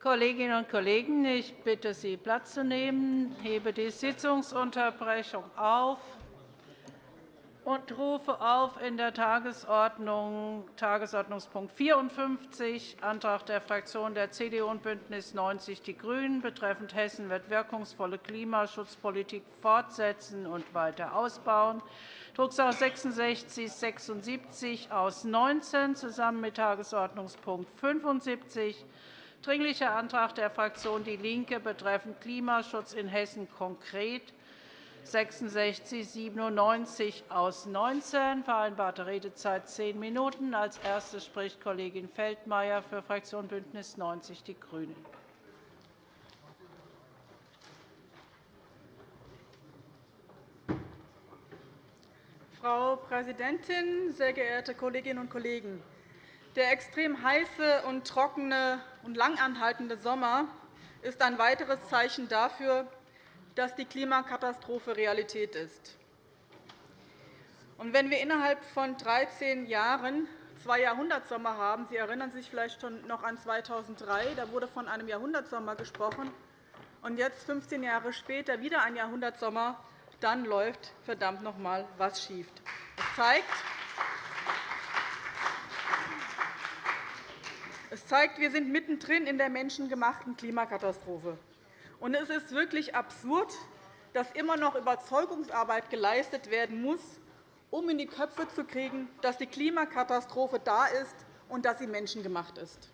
Kolleginnen und Kollegen, ich bitte Sie, Platz zu nehmen. Hebe die Sitzungsunterbrechung auf und rufe auf in der Tagesordnung Tagesordnungspunkt 54, Antrag der Fraktionen der CDU und BÜNDNIS 90 die GRÜNEN betreffend Hessen wird wirkungsvolle Klimaschutzpolitik fortsetzen und weiter ausbauen, Drucksache 66 76 aus 19 zusammen mit Tagesordnungspunkt 75 Dringlicher Antrag der Fraktion DIE LINKE betreffend Klimaschutz in Hessen konkret 66 97 aus 19 vereinbarte Redezeit zehn Minuten. Als Erste spricht Kollegin Feldmayer für Fraktion BÜNDNIS 90 die GRÜNEN. Frau Präsidentin, sehr geehrte Kolleginnen und Kollegen! Der extrem heiße und trockene und langanhaltende Sommer ist ein weiteres Zeichen dafür, dass die Klimakatastrophe Realität ist. Und wenn wir innerhalb von 13 Jahren zwei Jahrhundertsommer haben, Sie erinnern sich vielleicht schon noch an 2003, da wurde von einem Jahrhundertsommer gesprochen, und jetzt, 15 Jahre später, wieder ein Jahrhundertsommer, dann läuft verdammt noch einmal was schief. Das zeigt, Es zeigt, wir sind mittendrin in der menschengemachten Klimakatastrophe. Und es ist wirklich absurd, dass immer noch Überzeugungsarbeit geleistet werden muss, um in die Köpfe zu kriegen, dass die Klimakatastrophe da ist und dass sie menschengemacht ist.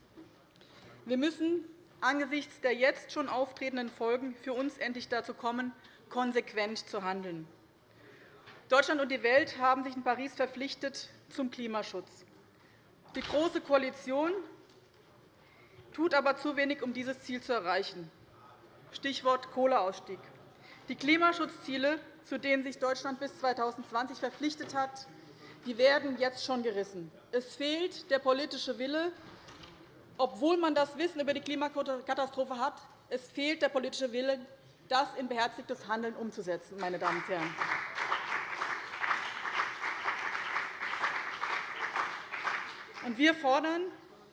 Wir müssen angesichts der jetzt schon auftretenden Folgen für uns endlich dazu kommen, konsequent zu handeln. Deutschland und die Welt haben sich in Paris verpflichtet zum Klimaschutz. Die Große Koalition tut aber zu wenig, um dieses Ziel zu erreichen. Stichwort Kohleausstieg. Die Klimaschutzziele, zu denen sich Deutschland bis 2020 verpflichtet hat, werden jetzt schon gerissen. Es fehlt der politische Wille, obwohl man das Wissen über die Klimakatastrophe hat. Es fehlt der politische Wille, das in beherzigtes Handeln umzusetzen. Meine Damen und Herren. Wir fordern,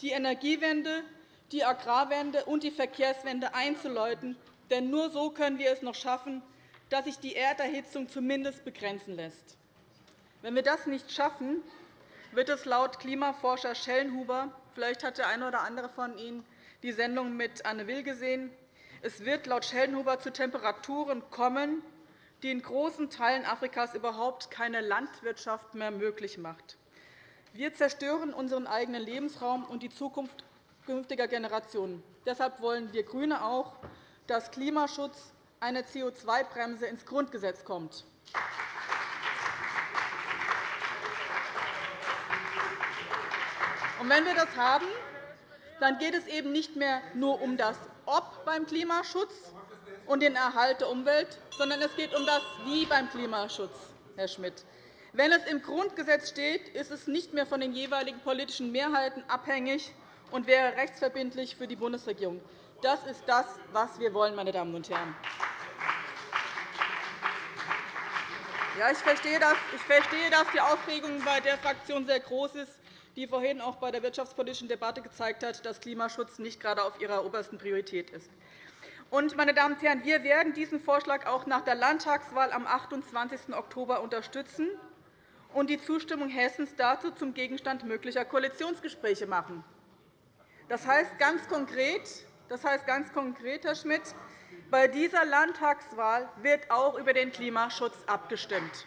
die Energiewende die Agrarwende und die Verkehrswende einzuläuten. Denn nur so können wir es noch schaffen, dass sich die Erderhitzung zumindest begrenzen lässt. Wenn wir das nicht schaffen, wird es laut Klimaforscher Schellenhuber – vielleicht hat der eine oder andere von Ihnen die Sendung mit Anne Will gesehen – es wird laut Schellenhuber zu Temperaturen kommen, die in großen Teilen Afrikas überhaupt keine Landwirtschaft mehr möglich macht. Wir zerstören unseren eigenen Lebensraum und die Zukunft künftiger Generationen. Deshalb wollen wir GRÜNE auch, dass Klimaschutz eine CO2-Bremse ins Grundgesetz kommt. Wenn wir das haben, dann geht es eben nicht mehr nur um das Ob beim Klimaschutz und den Erhalt der Umwelt, sondern es geht um das Wie beim Klimaschutz, Herr Schmidt. Wenn es im Grundgesetz steht, ist es nicht mehr von den jeweiligen politischen Mehrheiten abhängig, und wäre rechtsverbindlich für die Bundesregierung. Das ist das, was wir wollen, meine Damen und Herren. Ja, ich verstehe, dass, ich verstehe, dass die Aufregung bei der Fraktion sehr groß ist, die vorhin auch bei der wirtschaftspolitischen Debatte gezeigt hat, dass Klimaschutz nicht gerade auf ihrer obersten Priorität ist. Und, meine Damen und Herren, wir werden diesen Vorschlag auch nach der Landtagswahl am 28. Oktober unterstützen und die Zustimmung Hessens dazu zum Gegenstand möglicher Koalitionsgespräche machen. Das heißt ganz konkret, das heißt ganz konkret Herr Schmidt, bei dieser Landtagswahl wird auch über den Klimaschutz abgestimmt.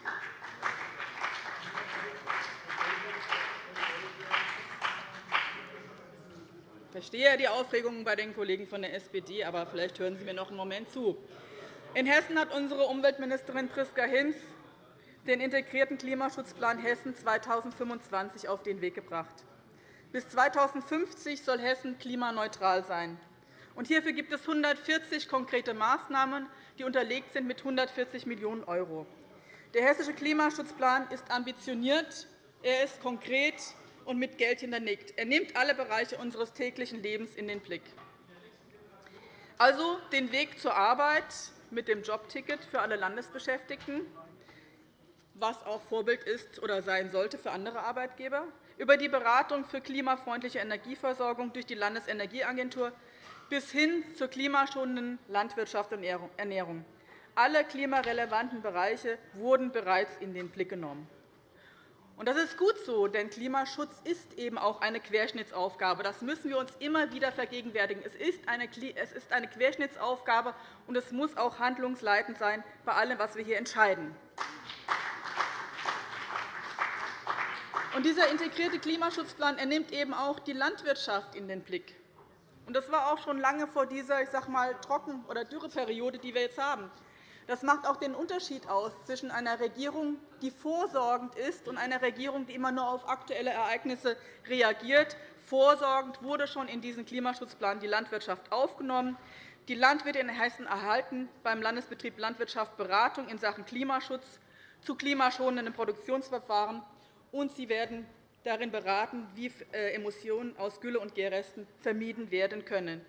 Ich verstehe die Aufregung bei den Kollegen von der SPD, aber vielleicht hören Sie mir noch einen Moment zu. In Hessen hat unsere Umweltministerin Priska Hinz den integrierten Klimaschutzplan Hessen 2025 auf den Weg gebracht. Bis 2050 soll Hessen klimaneutral sein. Hierfür gibt es 140 konkrete Maßnahmen, die unterlegt sind mit 140 Millionen €. Der Hessische Klimaschutzplan ist ambitioniert, er ist konkret und mit Geld hinterlegt. Er nimmt alle Bereiche unseres täglichen Lebens in den Blick. Also den Weg zur Arbeit mit dem Jobticket für alle Landesbeschäftigten, was auch Vorbild ist oder sein sollte für andere Arbeitgeber, über die Beratung für klimafreundliche Energieversorgung durch die Landesenergieagentur bis hin zur klimaschonenden Landwirtschaft und Ernährung. Alle klimarelevanten Bereiche wurden bereits in den Blick genommen. Das ist gut so, denn Klimaschutz ist eben auch eine Querschnittsaufgabe. Das müssen wir uns immer wieder vergegenwärtigen. Es ist eine Querschnittsaufgabe, und es muss auch handlungsleitend sein bei allem, was wir hier entscheiden. Dieser integrierte Klimaschutzplan nimmt eben auch die Landwirtschaft in den Blick. Das war auch schon lange vor dieser ich sag mal, Trocken- oder Dürreperiode, die wir jetzt haben. Das macht auch den Unterschied aus zwischen einer Regierung, die vorsorgend ist, und einer Regierung, die immer nur auf aktuelle Ereignisse reagiert. Vorsorgend wurde schon in diesen Klimaschutzplan die Landwirtschaft aufgenommen. Die Landwirte in Hessen erhalten beim Landesbetrieb Landwirtschaft Beratung in Sachen Klimaschutz zu klimaschonenden Produktionsverfahren, und sie werden darin beraten, wie äh, Emissionen aus Gülle- und Gärresten vermieden werden können.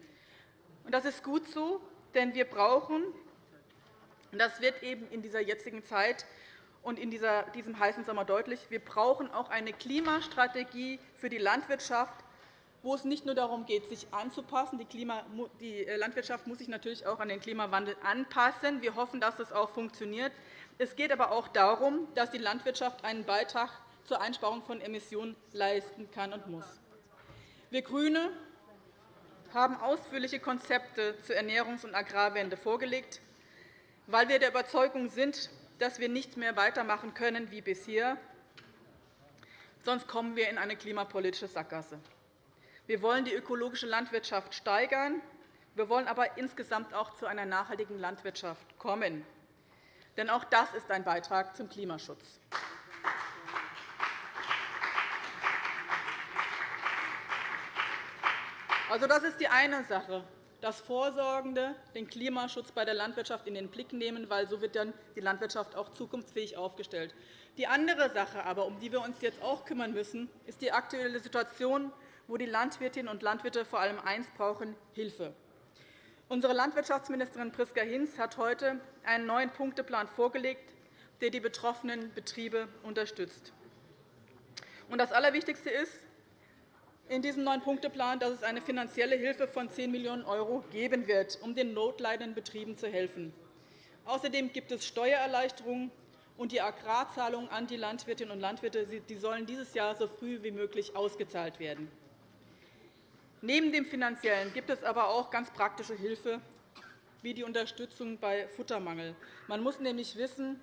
Das ist gut so, denn wir brauchen und das wird eben in dieser jetzigen Zeit und in diesem heißen Sommer deutlich. Wir brauchen auch eine Klimastrategie für die Landwirtschaft, wo es nicht nur darum geht, sich anzupassen. Die äh, Landwirtschaft muss sich natürlich auch an den Klimawandel anpassen. Wir hoffen, dass das auch funktioniert. Es geht aber auch darum, dass die Landwirtschaft einen Beitrag zur Einsparung von Emissionen leisten kann und muss. Wir GRÜNE haben ausführliche Konzepte zur Ernährungs- und Agrarwende vorgelegt weil wir der Überzeugung sind, dass wir nicht mehr weitermachen können wie bisher. Sonst kommen wir in eine klimapolitische Sackgasse. Wir wollen die ökologische Landwirtschaft steigern. Wir wollen aber insgesamt auch zu einer nachhaltigen Landwirtschaft kommen. Denn auch das ist ein Beitrag zum Klimaschutz. Also, das ist die eine Sache das Vorsorgende, den Klimaschutz bei der Landwirtschaft in den Blick nehmen, weil so wird dann die Landwirtschaft auch zukunftsfähig aufgestellt. Die andere Sache, aber, um die wir uns jetzt auch kümmern müssen, ist die aktuelle Situation, wo die Landwirtinnen und Landwirte vor allem eins brauchen, Hilfe. Unsere Landwirtschaftsministerin Priska Hinz hat heute einen neuen Punkteplan vorgelegt, der die betroffenen Betriebe unterstützt. Das Allerwichtigste ist, in diesem neuen Punkteplan, dass es eine finanzielle Hilfe von 10 Millionen € geben wird, um den notleidenden Betrieben zu helfen. Außerdem gibt es Steuererleichterungen, und die Agrarzahlungen an die Landwirtinnen und Landwirte die sollen dieses Jahr so früh wie möglich ausgezahlt werden. Neben dem Finanziellen gibt es aber auch ganz praktische Hilfe, wie die Unterstützung bei Futtermangel. Man muss nämlich wissen,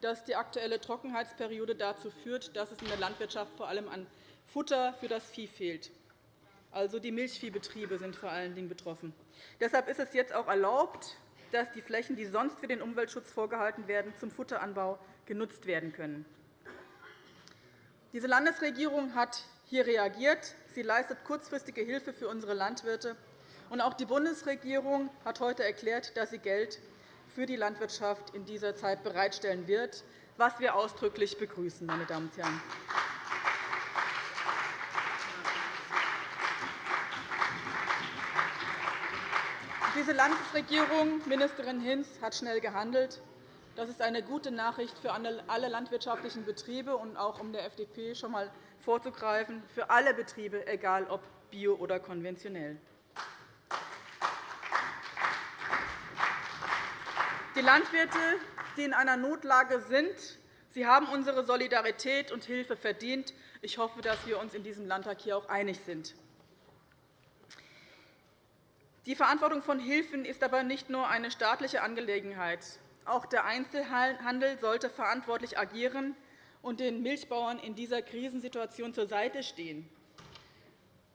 dass die aktuelle Trockenheitsperiode dazu führt, dass es in der Landwirtschaft vor allem an Futter für das Vieh fehlt. Also die Milchviehbetriebe sind vor allen Dingen betroffen. Deshalb ist es jetzt auch erlaubt, dass die Flächen, die sonst für den Umweltschutz vorgehalten werden, zum Futteranbau genutzt werden können. Diese Landesregierung hat hier reagiert. Sie leistet kurzfristige Hilfe für unsere Landwirte. Und auch die Bundesregierung hat heute erklärt, dass sie Geld für die Landwirtschaft in dieser Zeit bereitstellen wird, was wir ausdrücklich begrüßen. Meine Damen und Herren. Diese Landesregierung, Ministerin Hinz, hat schnell gehandelt. Das ist eine gute Nachricht für alle landwirtschaftlichen Betriebe und auch um der FDP schon einmal vorzugreifen, für alle Betriebe, egal ob bio oder konventionell. Die Landwirte, die in einer Notlage sind, sie haben unsere Solidarität und Hilfe verdient. Ich hoffe, dass wir uns in diesem Landtag hier auch einig sind. Die Verantwortung von Hilfen ist aber nicht nur eine staatliche Angelegenheit. Auch der Einzelhandel sollte verantwortlich agieren und den Milchbauern in dieser Krisensituation zur Seite stehen.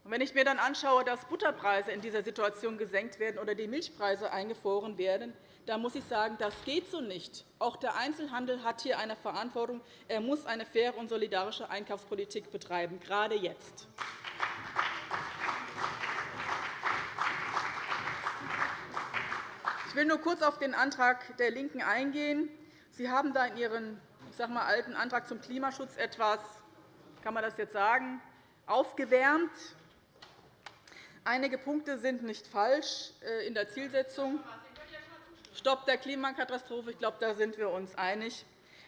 Wenn ich mir dann anschaue, dass Butterpreise in dieser Situation gesenkt werden oder die Milchpreise eingefroren werden, dann muss ich sagen, das geht so nicht. Auch der Einzelhandel hat hier eine Verantwortung. Er muss eine faire und solidarische Einkaufspolitik betreiben, gerade jetzt. Ich will nur kurz auf den Antrag der LINKEN eingehen. Sie haben da in Ihren ich sag mal, alten Antrag zum Klimaschutz etwas, kann man das jetzt sagen, aufgewärmt. Einige Punkte sind nicht falsch äh, in der Zielsetzung. Stopp der Klimakatastrophe, ich glaube, da sind wir uns einig.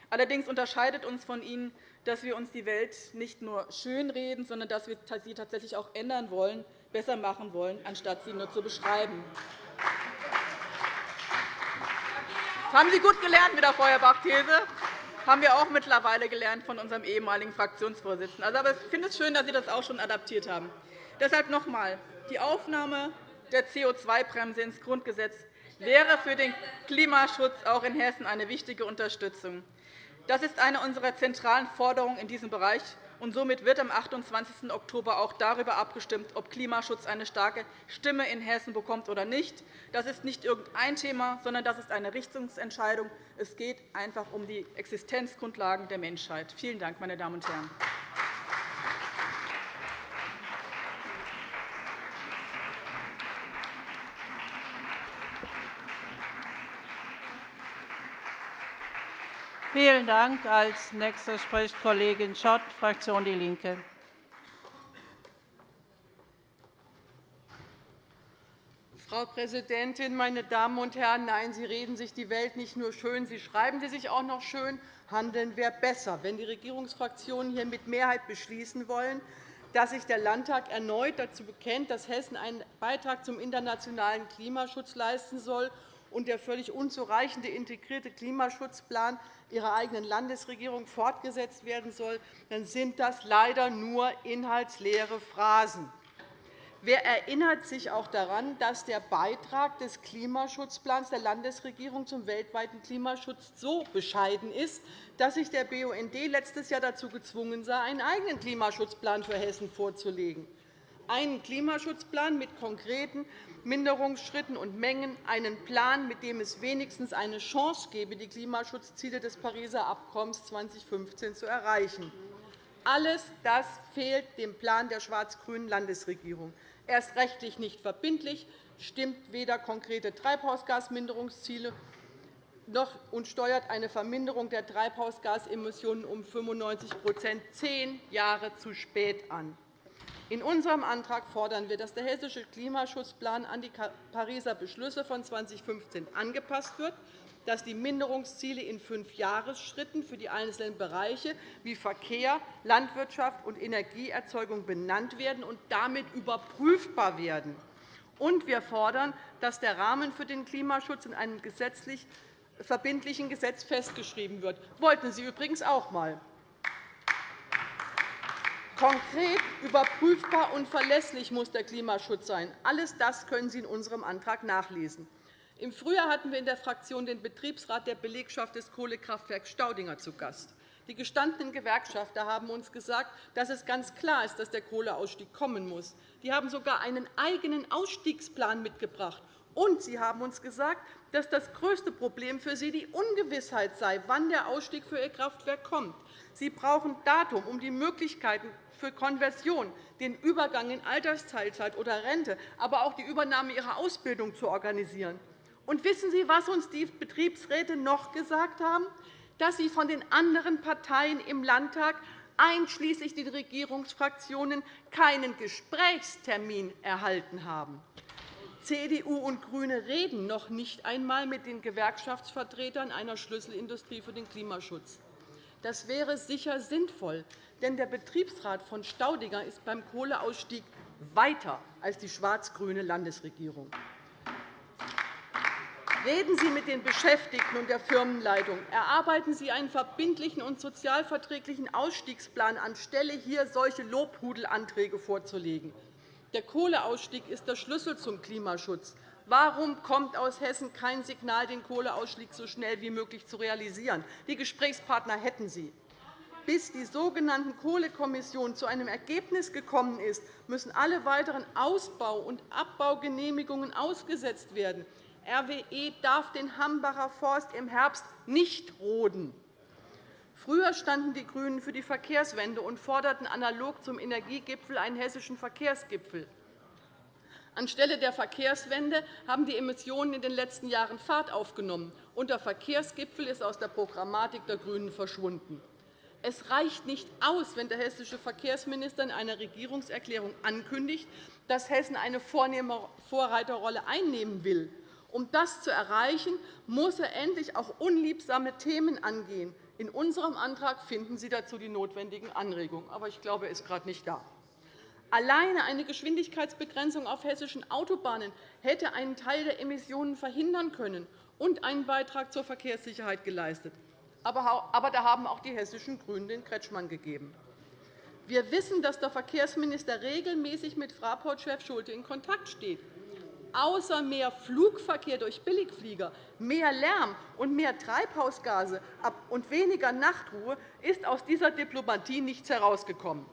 Allerdings unterscheidet uns von Ihnen, dass wir uns die Welt nicht nur schönreden, sondern dass wir sie tatsächlich auch ändern wollen, besser machen wollen, anstatt sie nur zu beschreiben. Das haben Sie gut gelernt mit der Feuerbach-These. haben wir auch mittlerweile gelernt von unserem ehemaligen Fraktionsvorsitzenden. Also, aber ich finde es schön, dass Sie das auch schon adaptiert haben. Deshalb noch einmal. Die Aufnahme der CO2-Bremse ins Grundgesetz wäre für den Klimaschutz auch in Hessen eine wichtige Unterstützung. Das ist eine unserer zentralen Forderungen in diesem Bereich. Und somit wird am 28. Oktober auch darüber abgestimmt, ob Klimaschutz eine starke Stimme in Hessen bekommt oder nicht. Das ist nicht irgendein Thema, sondern das ist eine Richtungsentscheidung. Es geht einfach um die Existenzgrundlagen der Menschheit. Vielen Dank, meine Damen und Herren. Vielen Dank. Als Nächster spricht Kollegin Schott, Fraktion DIE LINKE. Frau Präsidentin, meine Damen und Herren! Nein, Sie reden sich die Welt nicht nur schön, Sie schreiben sie sich auch noch schön. Handeln wäre besser, wenn die Regierungsfraktionen hier mit Mehrheit beschließen wollen, dass sich der Landtag erneut dazu bekennt, dass Hessen einen Beitrag zum internationalen Klimaschutz leisten soll und der völlig unzureichende integrierte Klimaschutzplan Ihrer eigenen Landesregierung fortgesetzt werden soll, dann sind das leider nur inhaltsleere Phrasen. Wer erinnert sich auch daran, dass der Beitrag des Klimaschutzplans der Landesregierung zum weltweiten Klimaschutz so bescheiden ist, dass sich der BUND letztes Jahr dazu gezwungen sah, einen eigenen Klimaschutzplan für Hessen vorzulegen? Einen Klimaschutzplan mit konkreten Minderungsschritten und Mengen einen Plan, mit dem es wenigstens eine Chance gäbe, die Klimaschutzziele des Pariser Abkommens 2015 zu erreichen. Alles das fehlt dem Plan der schwarz-grünen Landesregierung. Er ist rechtlich nicht verbindlich, stimmt weder konkrete Treibhausgasminderungsziele noch und steuert eine Verminderung der Treibhausgasemissionen um 95% zehn Jahre zu spät an. In unserem Antrag fordern wir, dass der hessische Klimaschutzplan an die Pariser Beschlüsse von 2015 angepasst wird, dass die Minderungsziele in fünf Jahresschritten für die einzelnen Bereiche wie Verkehr, Landwirtschaft und Energieerzeugung benannt werden und damit überprüfbar werden. Und wir fordern, dass der Rahmen für den Klimaschutz in einem gesetzlich verbindlichen Gesetz festgeschrieben wird. Das wollten Sie übrigens auch einmal. Konkret, überprüfbar und verlässlich muss der Klimaschutz sein. Alles das können Sie in unserem Antrag nachlesen. Im Frühjahr hatten wir in der Fraktion den Betriebsrat der Belegschaft des Kohlekraftwerks Staudinger zu Gast. Die gestandenen Gewerkschafter haben uns gesagt, dass es ganz klar ist, dass der Kohleausstieg kommen muss. Die haben sogar einen eigenen Ausstiegsplan mitgebracht. Und sie haben uns gesagt, dass das größte Problem für sie die Ungewissheit sei, wann der Ausstieg für ihr Kraftwerk kommt. Sie brauchen Datum, um die Möglichkeiten für Konversion, den Übergang in Altersteilzeit oder Rente, aber auch die Übernahme ihrer Ausbildung zu organisieren. Und wissen Sie, was uns die Betriebsräte noch gesagt haben? Dass sie von den anderen Parteien im Landtag, einschließlich den Regierungsfraktionen, keinen Gesprächstermin erhalten haben. CDU und GRÜNE reden noch nicht einmal mit den Gewerkschaftsvertretern einer Schlüsselindustrie für den Klimaschutz. Das wäre sicher sinnvoll, denn der Betriebsrat von Staudinger ist beim Kohleausstieg weiter als die schwarz-grüne Landesregierung. Reden Sie mit den Beschäftigten und der Firmenleitung. Erarbeiten Sie einen verbindlichen und sozialverträglichen Ausstiegsplan, anstelle hier solche Lobhudelanträge vorzulegen. Der Kohleausstieg ist der Schlüssel zum Klimaschutz. Warum kommt aus Hessen kein Signal, den Kohleausstieg so schnell wie möglich zu realisieren? Die Gesprächspartner hätten Sie. Bis die sogenannten Kohlekommission zu einem Ergebnis gekommen ist, müssen alle weiteren Ausbau- und Abbaugenehmigungen ausgesetzt werden. RWE darf den Hambacher Forst im Herbst nicht roden. Früher standen die GRÜNEN für die Verkehrswende und forderten analog zum Energiegipfel einen hessischen Verkehrsgipfel. Anstelle der Verkehrswende haben die Emissionen in den letzten Jahren Fahrt aufgenommen, und der Verkehrsgipfel ist aus der Programmatik der GRÜNEN verschwunden. Es reicht nicht aus, wenn der hessische Verkehrsminister in einer Regierungserklärung ankündigt, dass Hessen eine Vorreiterrolle einnehmen will. Um das zu erreichen, muss er endlich auch unliebsame Themen angehen. In unserem Antrag finden Sie dazu die notwendigen Anregungen. Aber ich glaube, er ist gerade nicht da. Alleine eine Geschwindigkeitsbegrenzung auf hessischen Autobahnen hätte einen Teil der Emissionen verhindern können und einen Beitrag zur Verkehrssicherheit geleistet. Aber da haben auch die hessischen GRÜNEN den Kretschmann gegeben. Wir wissen, dass der Verkehrsminister regelmäßig mit Fraport-Chef Schulte in Kontakt steht. Außer mehr Flugverkehr durch Billigflieger, mehr Lärm und mehr Treibhausgase und weniger Nachtruhe ist aus dieser Diplomatie nichts herausgekommen.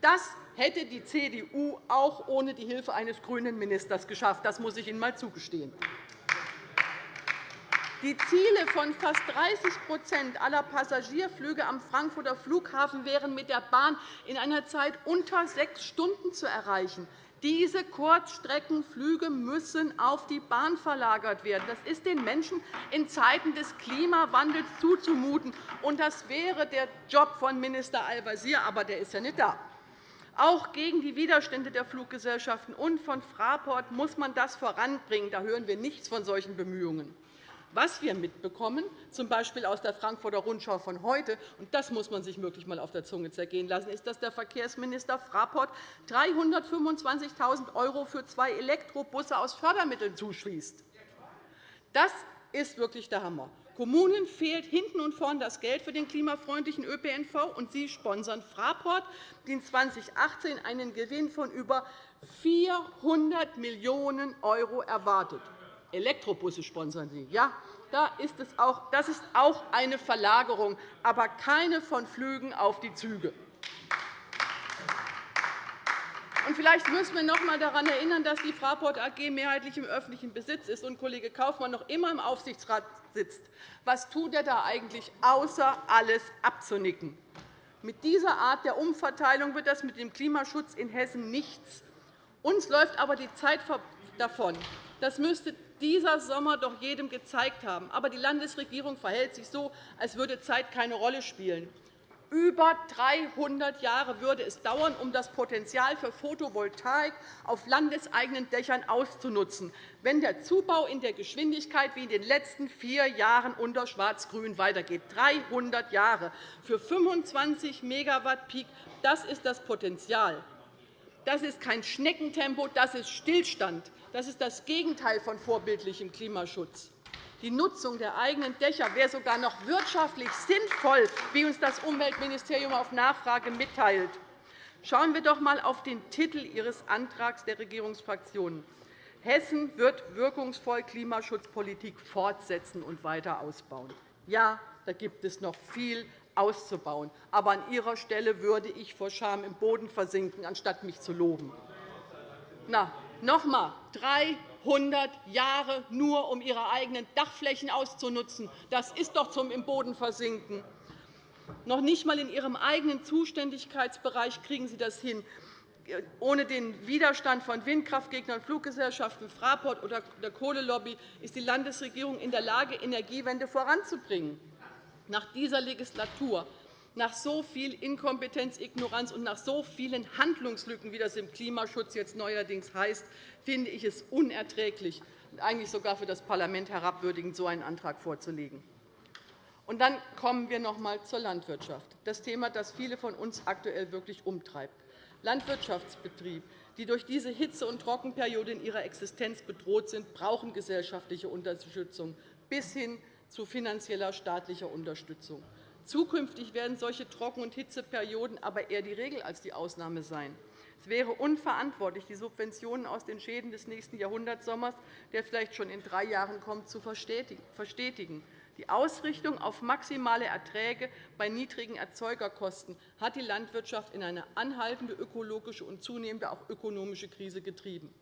Das hätte die CDU auch ohne die Hilfe eines grünen Ministers geschafft. Das muss ich Ihnen einmal zugestehen. Die Ziele von fast 30% aller Passagierflüge am Frankfurter Flughafen wären mit der Bahn in einer Zeit unter sechs Stunden zu erreichen. Diese Kurzstreckenflüge müssen auf die Bahn verlagert werden. Das ist den Menschen in Zeiten des Klimawandels zuzumuten. Und das wäre der Job von Minister Al-Wazir, aber der ist ja nicht da. Auch gegen die Widerstände der Fluggesellschaften und von Fraport muss man das voranbringen. Da hören wir nichts von solchen Bemühungen. Was wir mitbekommen, z. B. aus der Frankfurter Rundschau von heute, und das muss man sich wirklich einmal auf der Zunge zergehen lassen, ist, dass der Verkehrsminister Fraport 325.000 € für zwei Elektrobusse aus Fördermitteln zuschließt. Das ist wirklich der Hammer. Kommunen fehlt hinten und vorn das Geld für den klimafreundlichen ÖPNV, und Sie sponsern Fraport, die 2018 einen Gewinn von über 400 Millionen € erwartet. Elektrobusse sponsern Sie. Ja, das ist auch eine Verlagerung, aber keine von Flügen auf die Züge. vielleicht müssen wir noch einmal daran erinnern, dass die Fraport AG mehrheitlich im öffentlichen Besitz ist und Kollege Kaufmann noch immer im Aufsichtsrat sitzt. Was tut er da eigentlich, außer alles abzunicken? Mit dieser Art der Umverteilung wird das mit dem Klimaschutz in Hessen nichts. Uns läuft aber die Zeit davon. Das müsste dieser Sommer doch jedem gezeigt haben. Aber die Landesregierung verhält sich so, als würde Zeit keine Rolle spielen. Über 300 Jahre würde es dauern, um das Potenzial für Photovoltaik auf landeseigenen Dächern auszunutzen, wenn der Zubau in der Geschwindigkeit wie in den letzten vier Jahren unter Schwarz-Grün weitergeht. 300 Jahre für 25 MW Peak, das ist das Potenzial. Das ist kein Schneckentempo, das ist Stillstand. Das ist das Gegenteil von vorbildlichem Klimaschutz. Die Nutzung der eigenen Dächer wäre sogar noch wirtschaftlich sinnvoll, wie uns das Umweltministerium auf Nachfrage mitteilt. Schauen wir doch einmal auf den Titel Ihres Antrags der Regierungsfraktionen. Hessen wird wirkungsvoll Klimaschutzpolitik fortsetzen und weiter ausbauen. Ja, da gibt es noch viel auszubauen. Aber an Ihrer Stelle würde ich vor Scham im Boden versinken, anstatt mich zu loben. Na, noch einmal, 300 Jahre nur, um Ihre eigenen Dachflächen auszunutzen. Das ist doch zum im Boden versinken. Noch nicht einmal in Ihrem eigenen Zuständigkeitsbereich kriegen Sie das hin. Ohne den Widerstand von Windkraftgegnern, Fluggesellschaften, Fraport oder der Kohlelobby ist die Landesregierung in der Lage, Energiewende voranzubringen. Nach dieser Legislatur nach so viel Inkompetenz, Ignoranz und nach so vielen Handlungslücken, wie das im Klimaschutz jetzt neuerdings heißt, finde ich es unerträglich und eigentlich sogar für das Parlament herabwürdigend, so einen Antrag vorzulegen. Und dann kommen wir noch einmal zur Landwirtschaft, das Thema, das viele von uns aktuell wirklich umtreibt. Landwirtschaftsbetriebe, die durch diese Hitze- und Trockenperiode in ihrer Existenz bedroht sind, brauchen gesellschaftliche Unterstützung bis hin zu finanzieller staatlicher Unterstützung. Zukünftig werden solche Trocken- und Hitzeperioden aber eher die Regel als die Ausnahme sein. Es wäre unverantwortlich, die Subventionen aus den Schäden des nächsten Jahrhundertsommers, der vielleicht schon in drei Jahren kommt, zu verstetigen. Die Ausrichtung auf maximale Erträge bei niedrigen Erzeugerkosten hat die Landwirtschaft in eine anhaltende ökologische und zunehmende auch ökonomische Krise getrieben.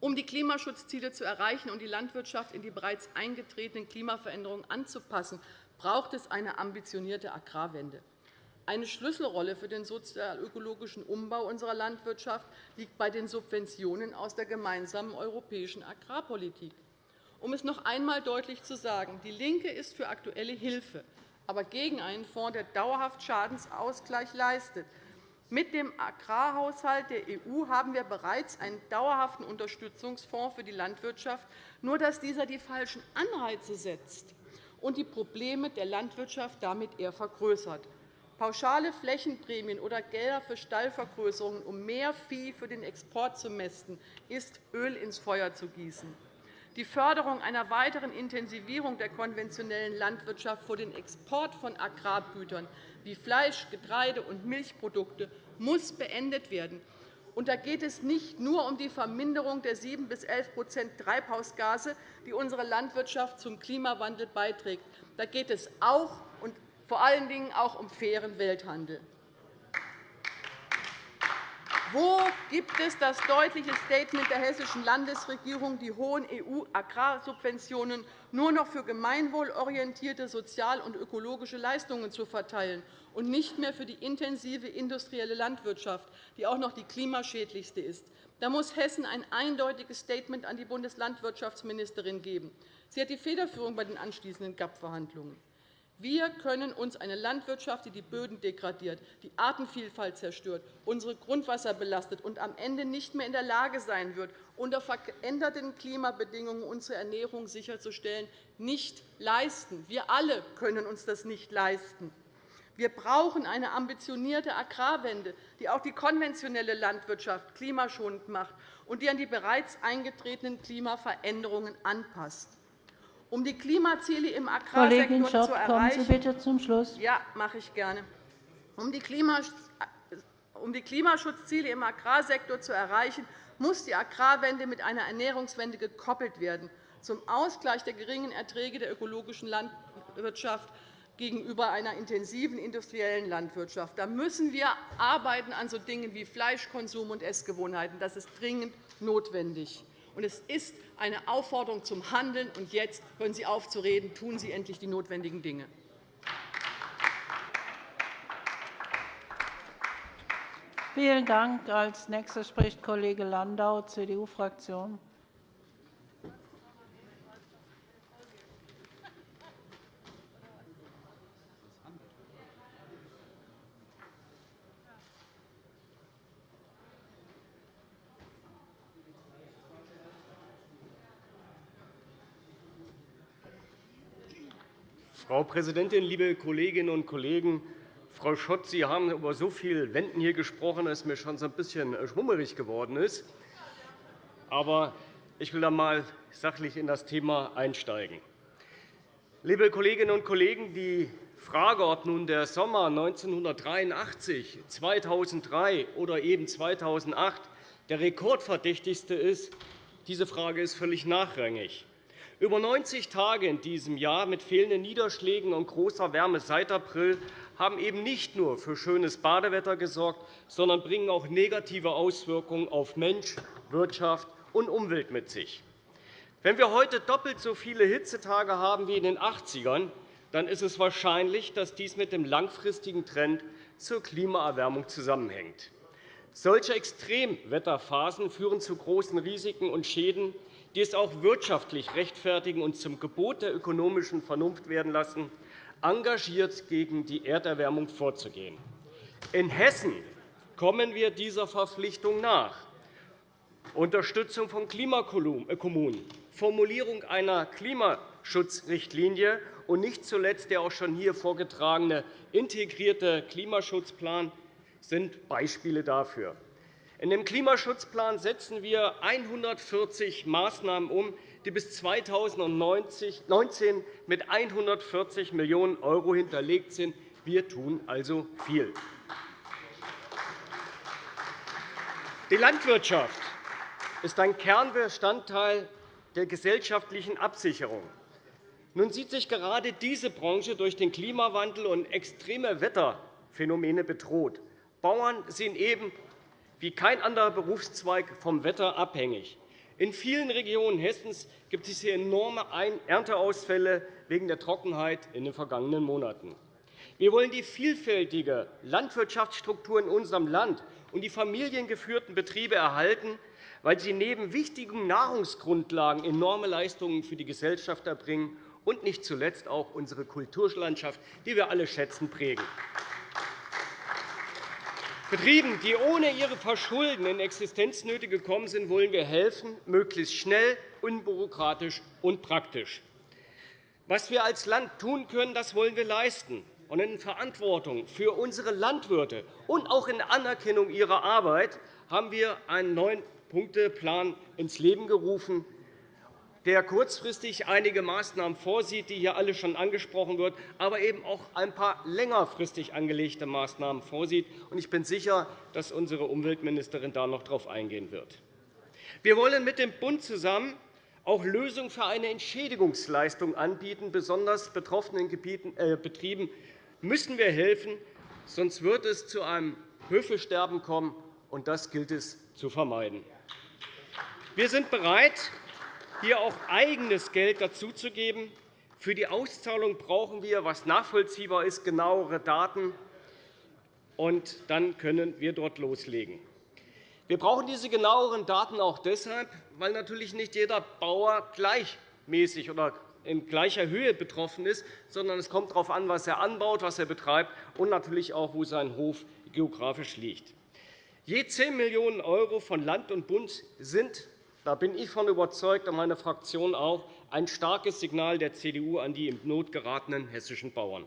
Um die Klimaschutzziele zu erreichen und die Landwirtschaft in die bereits eingetretenen Klimaveränderungen anzupassen, braucht es eine ambitionierte Agrarwende. Eine Schlüsselrolle für den sozial-ökologischen Umbau unserer Landwirtschaft liegt bei den Subventionen aus der gemeinsamen europäischen Agrarpolitik. Um es noch einmal deutlich zu sagen, DIE LINKE ist für aktuelle Hilfe, aber gegen einen Fonds, der dauerhaft Schadensausgleich leistet. Mit dem Agrarhaushalt der EU haben wir bereits einen dauerhaften Unterstützungsfonds für die Landwirtschaft, nur dass dieser die falschen Anreize setzt und die Probleme der Landwirtschaft damit eher vergrößert. Pauschale Flächenprämien oder Gelder für Stallvergrößerungen, um mehr Vieh für den Export zu mästen, ist Öl ins Feuer zu gießen. Die Förderung einer weiteren Intensivierung der konventionellen Landwirtschaft vor den Export von Agrargütern wie Fleisch, Getreide und Milchprodukte muss beendet werden. Und da geht es nicht nur um die Verminderung der 7 bis 11% Treibhausgase, die unsere Landwirtschaft zum Klimawandel beiträgt. Da geht es auch und vor allen Dingen auch um fairen Welthandel. Wo gibt es das deutliche Statement der hessischen Landesregierung, die hohen EU-Agrarsubventionen nur noch für gemeinwohlorientierte sozial- und ökologische Leistungen zu verteilen und nicht mehr für die intensive industrielle Landwirtschaft, die auch noch die klimaschädlichste ist? Da muss Hessen ein eindeutiges Statement an die Bundeslandwirtschaftsministerin geben. Sie hat die Federführung bei den anschließenden GAP-Verhandlungen. Wir können uns eine Landwirtschaft, die die Böden degradiert, die Artenvielfalt zerstört, unsere Grundwasser belastet und am Ende nicht mehr in der Lage sein wird, unter veränderten Klimabedingungen unsere Ernährung sicherzustellen, nicht leisten. Wir alle können uns das nicht leisten. Wir brauchen eine ambitionierte Agrarwende, die auch die konventionelle Landwirtschaft klimaschonend macht und die an die bereits eingetretenen Klimaveränderungen anpasst. Um die Klimaziele im Agrarsektor Kollegin Schott, zu erreichen, kommen Sie bitte zum Schluss. Ja, mache ich gerne. Um die Klimaschutzziele im Agrarsektor zu erreichen, muss die Agrarwende mit einer Ernährungswende gekoppelt werden, zum Ausgleich der geringen Erträge der ökologischen Landwirtschaft gegenüber einer intensiven industriellen Landwirtschaft. Da müssen wir arbeiten an so Dingen wie Fleischkonsum und Essgewohnheiten. Das ist dringend notwendig. Und es ist eine Aufforderung zum Handeln. Und jetzt hören Sie auf zu reden. Tun Sie endlich die notwendigen Dinge. Vielen Dank. Als nächster spricht Kollege Landau, CDU-Fraktion. Frau Präsidentin, liebe Kolleginnen und Kollegen! Frau Schott, Sie haben über so viele Wenden hier gesprochen, dass mir schon so ein bisschen äh, schwummerig geworden ist. Aber ich will einmal sachlich in das Thema einsteigen. Liebe Kolleginnen und Kollegen, die Frage, ob nun der Sommer 1983, 2003 oder eben 2008 der rekordverdächtigste ist, diese Frage ist völlig nachrangig. Über 90 Tage in diesem Jahr mit fehlenden Niederschlägen und großer Wärme seit April haben eben nicht nur für schönes Badewetter gesorgt, sondern bringen auch negative Auswirkungen auf Mensch, Wirtschaft und Umwelt mit sich. Wenn wir heute doppelt so viele Hitzetage haben wie in den 80ern, dann ist es wahrscheinlich, dass dies mit dem langfristigen Trend zur Klimaerwärmung zusammenhängt. Solche Extremwetterphasen führen zu großen Risiken und Schäden die es auch wirtschaftlich rechtfertigen und zum Gebot der ökonomischen Vernunft werden lassen, engagiert gegen die Erderwärmung vorzugehen. In Hessen kommen wir dieser Verpflichtung nach. Unterstützung von Klimakommunen, Formulierung einer Klimaschutzrichtlinie und nicht zuletzt der auch schon hier vorgetragene integrierte Klimaschutzplan sind Beispiele dafür. In dem Klimaschutzplan setzen wir 140 Maßnahmen um, die bis 2019 mit 140 Millionen € hinterlegt sind. Wir tun also viel. Die Landwirtschaft ist ein Kernbestandteil der gesellschaftlichen Absicherung. Nun sieht sich gerade diese Branche durch den Klimawandel und extreme Wetterphänomene bedroht. Bauern sind eben wie kein anderer Berufszweig vom Wetter abhängig. In vielen Regionen Hessens gibt es hier enorme Ernteausfälle wegen der Trockenheit in den vergangenen Monaten. Wir wollen die vielfältige Landwirtschaftsstruktur in unserem Land und die familiengeführten Betriebe erhalten, weil sie neben wichtigen Nahrungsgrundlagen enorme Leistungen für die Gesellschaft erbringen und nicht zuletzt auch unsere Kulturlandschaft, die wir alle schätzen, prägen. Betrieben, die ohne ihre Verschulden in Existenznöte gekommen sind, wollen wir helfen, möglichst schnell, unbürokratisch und praktisch. Was wir als Land tun können, das wollen wir leisten. und in Verantwortung für unsere Landwirte und auch in Anerkennung ihrer Arbeit haben wir einen neuen Punkteplan ins Leben gerufen, der kurzfristig einige Maßnahmen vorsieht, die hier alle schon angesprochen wurden, aber eben auch ein paar längerfristig angelegte Maßnahmen vorsieht. Ich bin sicher, dass unsere Umweltministerin da noch darauf eingehen wird. Wir wollen mit dem Bund zusammen auch Lösungen für eine Entschädigungsleistung anbieten. Besonders betroffenen äh, Betrieben müssen wir helfen, sonst wird es zu einem Höfesterben kommen, und das gilt es zu vermeiden. Wir sind bereit, hier auch eigenes Geld dazuzugeben. Für die Auszahlung brauchen wir, was nachvollziehbar ist, genauere Daten. Und dann können wir dort loslegen. Wir brauchen diese genaueren Daten auch deshalb, weil natürlich nicht jeder Bauer gleichmäßig oder in gleicher Höhe betroffen ist, sondern es kommt darauf an, was er anbaut, was er betreibt und natürlich auch, wo sein Hof geografisch liegt. Je 10 Millionen € von Land und Bund sind, da bin ich von überzeugt und meine Fraktion auch, ein starkes Signal der CDU an die in Not geratenen hessischen Bauern.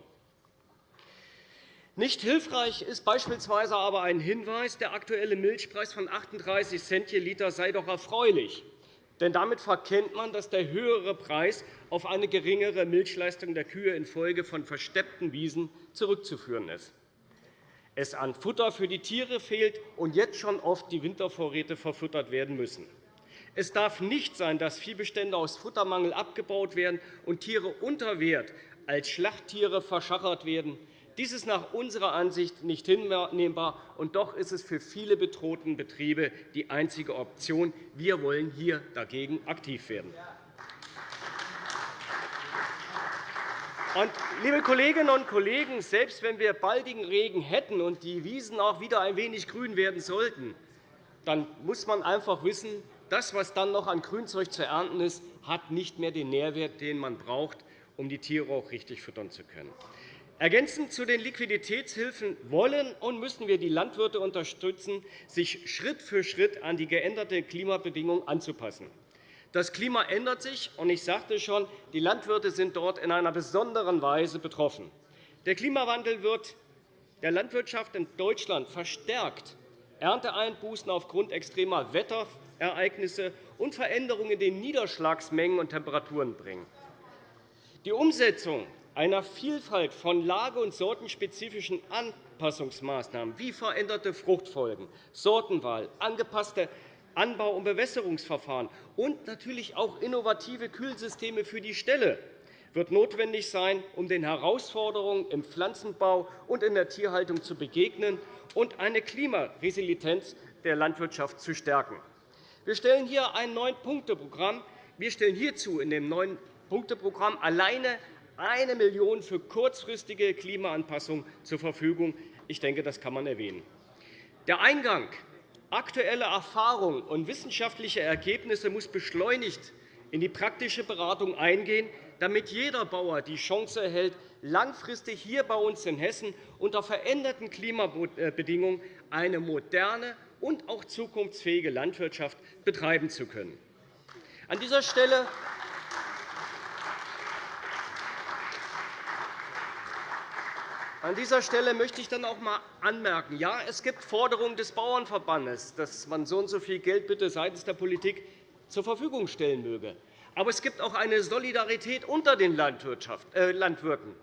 Nicht hilfreich ist beispielsweise aber ein Hinweis, der aktuelle Milchpreis von 38 Cent je Liter sei doch erfreulich. Denn damit verkennt man, dass der höhere Preis auf eine geringere Milchleistung der Kühe infolge von versteppten Wiesen zurückzuführen ist. Es an Futter für die Tiere fehlt und jetzt schon oft die Wintervorräte verfüttert werden müssen. Es darf nicht sein, dass Viehbestände aus Futtermangel abgebaut werden und Tiere unter Wert als Schlachttiere verschachert werden. Dies ist nach unserer Ansicht nicht hinnehmbar, und doch ist es für viele bedrohten Betriebe die einzige Option. Wir wollen hier dagegen aktiv werden. Liebe Kolleginnen und Kollegen, selbst wenn wir baldigen Regen hätten und die Wiesen auch wieder ein wenig grün werden sollten, dann muss man einfach wissen, das, was dann noch an Grünzeug zu ernten ist, hat nicht mehr den Nährwert, den man braucht, um die Tiere auch richtig füttern zu können. Ergänzend zu den Liquiditätshilfen wollen und müssen wir die Landwirte unterstützen, sich Schritt für Schritt an die geänderte Klimabedingungen anzupassen. Das Klima ändert sich, und ich sagte schon, die Landwirte sind dort in einer besonderen Weise betroffen. Der Klimawandel wird der Landwirtschaft in Deutschland verstärkt Ernteeinbußen aufgrund extremer Wetterereignisse und Veränderungen in den Niederschlagsmengen und Temperaturen bringen. Die Umsetzung einer Vielfalt von lage- und sortenspezifischen Anpassungsmaßnahmen wie veränderte Fruchtfolgen, Sortenwahl, angepasste Anbau- und Bewässerungsverfahren und natürlich auch innovative Kühlsysteme für die Ställe wird notwendig sein, um den Herausforderungen im Pflanzenbau und in der Tierhaltung zu begegnen und eine Klimaresilienz der Landwirtschaft zu stärken. Wir stellen hier ein Neun-Punkte-Programm. Wir stellen hierzu in dem Neun-Punkte-Programm alleine 1 Million € für kurzfristige Klimaanpassung zur Verfügung. Ich denke, das kann man erwähnen. Der Eingang aktuelle Erfahrungen und wissenschaftliche Ergebnisse muss beschleunigt in die praktische Beratung eingehen, damit jeder Bauer die Chance erhält, langfristig hier bei uns in Hessen unter veränderten Klimabedingungen eine moderne und auch zukunftsfähige Landwirtschaft betreiben zu können. An dieser Stelle An dieser Stelle möchte ich dann auch einmal anmerken, ja, es gibt Forderungen des Bauernverbandes, dass man so und so viel Geld bitte seitens der Politik zur Verfügung stellen möge. Aber es gibt auch eine Solidarität unter den äh, Landwirten.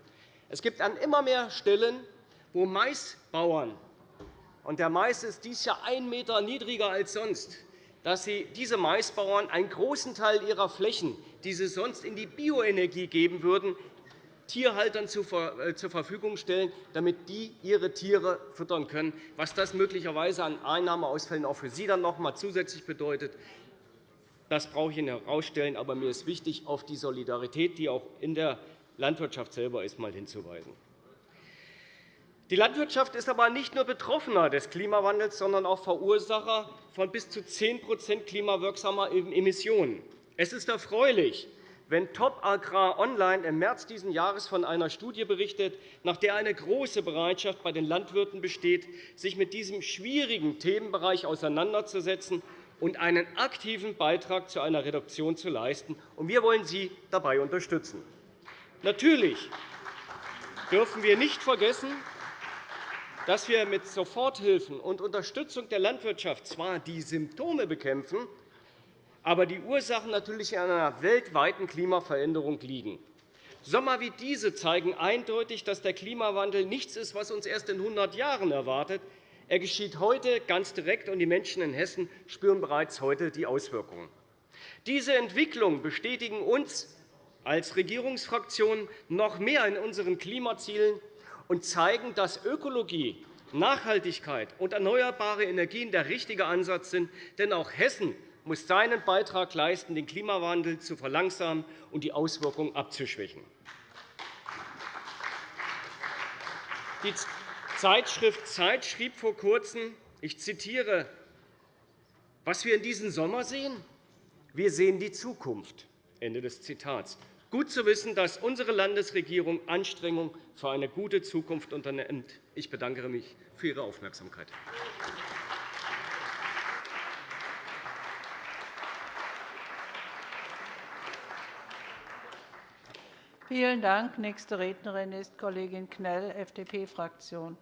Es gibt an immer mehr Stellen, wo Maisbauern und der Mais ist dies Jahr einen Meter niedriger als sonst, dass sie diese Maisbauern einen großen Teil ihrer Flächen, die sie sonst in die Bioenergie geben würden, Tierhaltern äh, zur Verfügung stellen, damit die ihre Tiere füttern können. Was das möglicherweise an Einnahmeausfällen auch für Sie dann noch einmal zusätzlich bedeutet, das brauche ich Ihnen herausstellen. Aber mir ist wichtig, auf die Solidarität, die auch in der Landwirtschaft selber ist, mal hinzuweisen. Die Landwirtschaft ist aber nicht nur Betroffener des Klimawandels, sondern auch Verursacher von bis zu 10% klimawirksamer Emissionen. Es ist erfreulich, wenn Top Agrar Online im März dieses Jahres von einer Studie berichtet, nach der eine große Bereitschaft bei den Landwirten besteht, sich mit diesem schwierigen Themenbereich auseinanderzusetzen und einen aktiven Beitrag zu einer Reduktion zu leisten. Wir wollen Sie dabei unterstützen. Natürlich dürfen wir nicht vergessen, dass wir mit Soforthilfen und Unterstützung der Landwirtschaft zwar die Symptome bekämpfen, aber die Ursachen natürlich in einer weltweiten Klimaveränderung liegen. Sommer wie diese zeigen eindeutig, dass der Klimawandel nichts ist, was uns erst in 100 Jahren erwartet. Er geschieht heute ganz direkt, und die Menschen in Hessen spüren bereits heute die Auswirkungen. Diese Entwicklungen bestätigen uns als Regierungsfraktion noch mehr in unseren Klimazielen und zeigen, dass Ökologie, Nachhaltigkeit und erneuerbare Energien der richtige Ansatz sind. Denn auch Hessen muss seinen Beitrag leisten, den Klimawandel zu verlangsamen und die Auswirkungen abzuschwächen. Die Zeitschrift Zeit schrieb vor Kurzem, ich zitiere, was wir in diesem Sommer sehen, wir sehen die Zukunft. Ende des Zitats. Gut zu wissen, dass unsere Landesregierung Anstrengungen für eine gute Zukunft unternimmt. Ich bedanke mich für Ihre Aufmerksamkeit. Vielen Dank. Nächste Rednerin ist Kollegin Knell, FDP-Fraktion.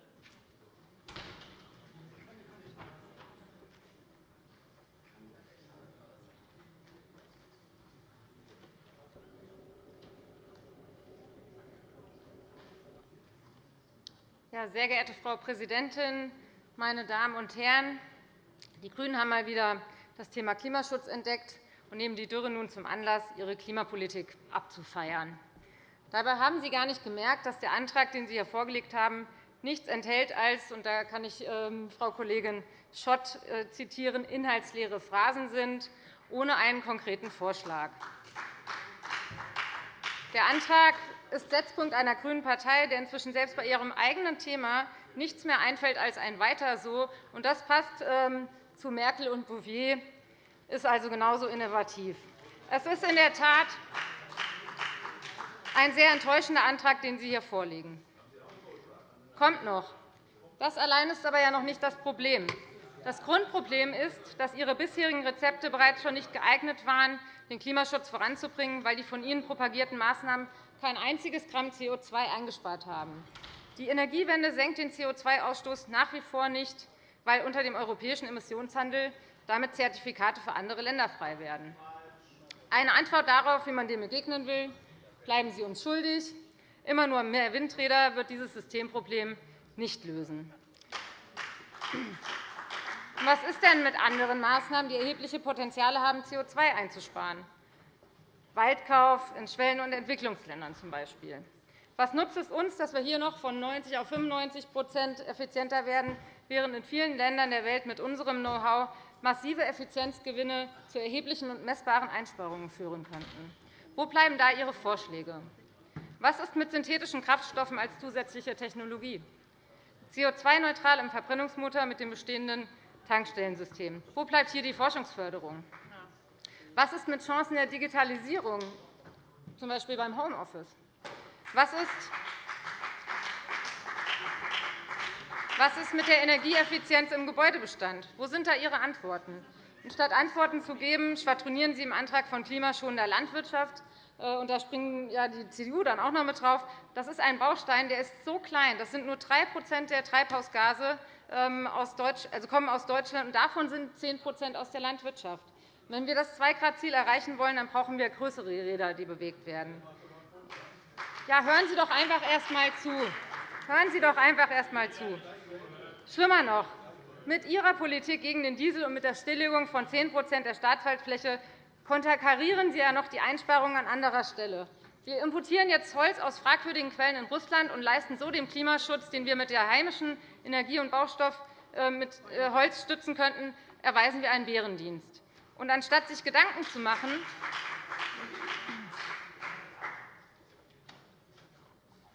Sehr geehrte Frau Präsidentin, meine Damen und Herren! Die GRÜNEN haben mal wieder das Thema Klimaschutz entdeckt und nehmen die Dürre nun zum Anlass, ihre Klimapolitik abzufeiern. Dabei haben Sie gar nicht gemerkt, dass der Antrag, den Sie hier vorgelegt haben, nichts enthält als, und da kann ich ähm, Frau Kollegin Schott äh, zitieren, inhaltsleere Phrasen sind, ohne einen konkreten Vorschlag. Der Antrag ist Setzpunkt einer grünen Partei, der inzwischen selbst bei ihrem eigenen Thema nichts mehr einfällt als ein Weiter so. Das passt ähm, zu Merkel und Bouvier, ist also genauso innovativ. Es ist in der Tat ein sehr enttäuschender Antrag, den Sie hier vorlegen. Kommt noch. Das allein ist aber ja noch nicht das Problem. Das Grundproblem ist, dass Ihre bisherigen Rezepte bereits schon nicht geeignet waren, den Klimaschutz voranzubringen, weil die von Ihnen propagierten Maßnahmen kein einziges Gramm CO2 eingespart haben. Die Energiewende senkt den CO2-Ausstoß nach wie vor nicht, weil unter dem europäischen Emissionshandel damit Zertifikate für andere Länder frei werden. Eine Antwort darauf, wie man dem begegnen will, bleiben Sie uns schuldig. Immer nur mehr Windräder wird dieses Systemproblem nicht lösen. Was ist denn mit anderen Maßnahmen, die erhebliche Potenziale haben, CO2 einzusparen? Waldkauf in Schwellen- und Entwicklungsländern z. B. Was nutzt es uns, dass wir hier noch von 90 auf 95% effizienter werden, während in vielen Ländern der Welt mit unserem Know-how massive Effizienzgewinne zu erheblichen und messbaren Einsparungen führen könnten? Wo bleiben da Ihre Vorschläge? Was ist mit synthetischen Kraftstoffen als zusätzliche Technologie? CO2-neutral im Verbrennungsmotor mit dem bestehenden Tankstellensystem. Wo bleibt hier die Forschungsförderung? Was ist mit Chancen der Digitalisierung, z. B. beim Homeoffice? Was ist was ist mit der Energieeffizienz im Gebäudebestand? Wo sind da Ihre Antworten? Statt Antworten zu geben, schwadronieren Sie im Antrag von klimaschonender Landwirtschaft. Äh, und da springen ja die CDU dann auch noch mit drauf. Das ist ein Baustein, der ist so klein. Das sind nur 3% der Treibhausgase, ähm, also kommen aus Deutschland, und davon sind 10% aus der Landwirtschaft. Wenn wir das 2-Grad-Ziel erreichen wollen, dann brauchen wir größere Räder, die bewegt werden. Ja, hören Sie doch einfach erst einmal zu. Hören Sie doch einfach erst einmal zu. Schlimmer noch, mit Ihrer Politik gegen den Diesel und mit der Stilllegung von 10% der Staatswaldfläche konterkarieren Sie ja noch die Einsparungen an anderer Stelle. Wir importieren jetzt Holz aus fragwürdigen Quellen in Russland und leisten so den Klimaschutz, den wir mit der heimischen Energie- und Baustoff äh, mit äh, Holz stützen könnten, erweisen wir einen Bärendienst. Und anstatt sich Gedanken zu machen,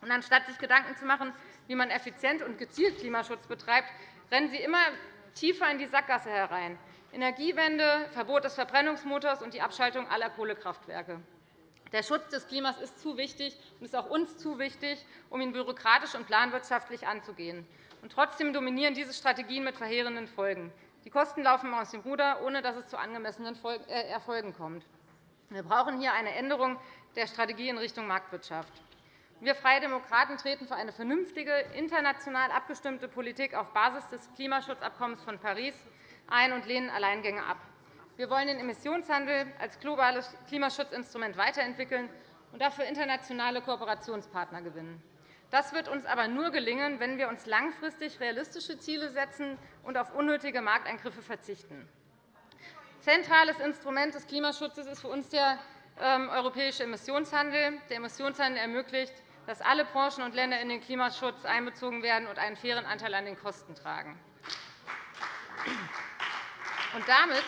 und anstatt sich Gedanken zu machen, wie man effizient und gezielt Klimaschutz betreibt, rennen Sie immer tiefer in die Sackgasse herein. Energiewende, Verbot des Verbrennungsmotors und die Abschaltung aller Kohlekraftwerke. Der Schutz des Klimas ist zu wichtig und ist auch uns zu wichtig, um ihn bürokratisch und planwirtschaftlich anzugehen. Und trotzdem dominieren diese Strategien mit verheerenden Folgen. Die Kosten laufen aus dem Ruder, ohne dass es zu angemessenen äh, Erfolgen kommt. Wir brauchen hier eine Änderung der Strategie in Richtung Marktwirtschaft. Wir Freie Demokraten treten für eine vernünftige, international abgestimmte Politik auf Basis des Klimaschutzabkommens von Paris ein und lehnen Alleingänge ab. Wir wollen den Emissionshandel als globales Klimaschutzinstrument weiterentwickeln und dafür internationale Kooperationspartner gewinnen. Das wird uns aber nur gelingen, wenn wir uns langfristig realistische Ziele setzen und auf unnötige Markteingriffe verzichten. Zentrales Instrument des Klimaschutzes ist für uns der ähm, europäische Emissionshandel. Der Emissionshandel ermöglicht, dass alle Branchen und Länder in den Klimaschutz einbezogen werden und einen fairen Anteil an den Kosten tragen. Und damit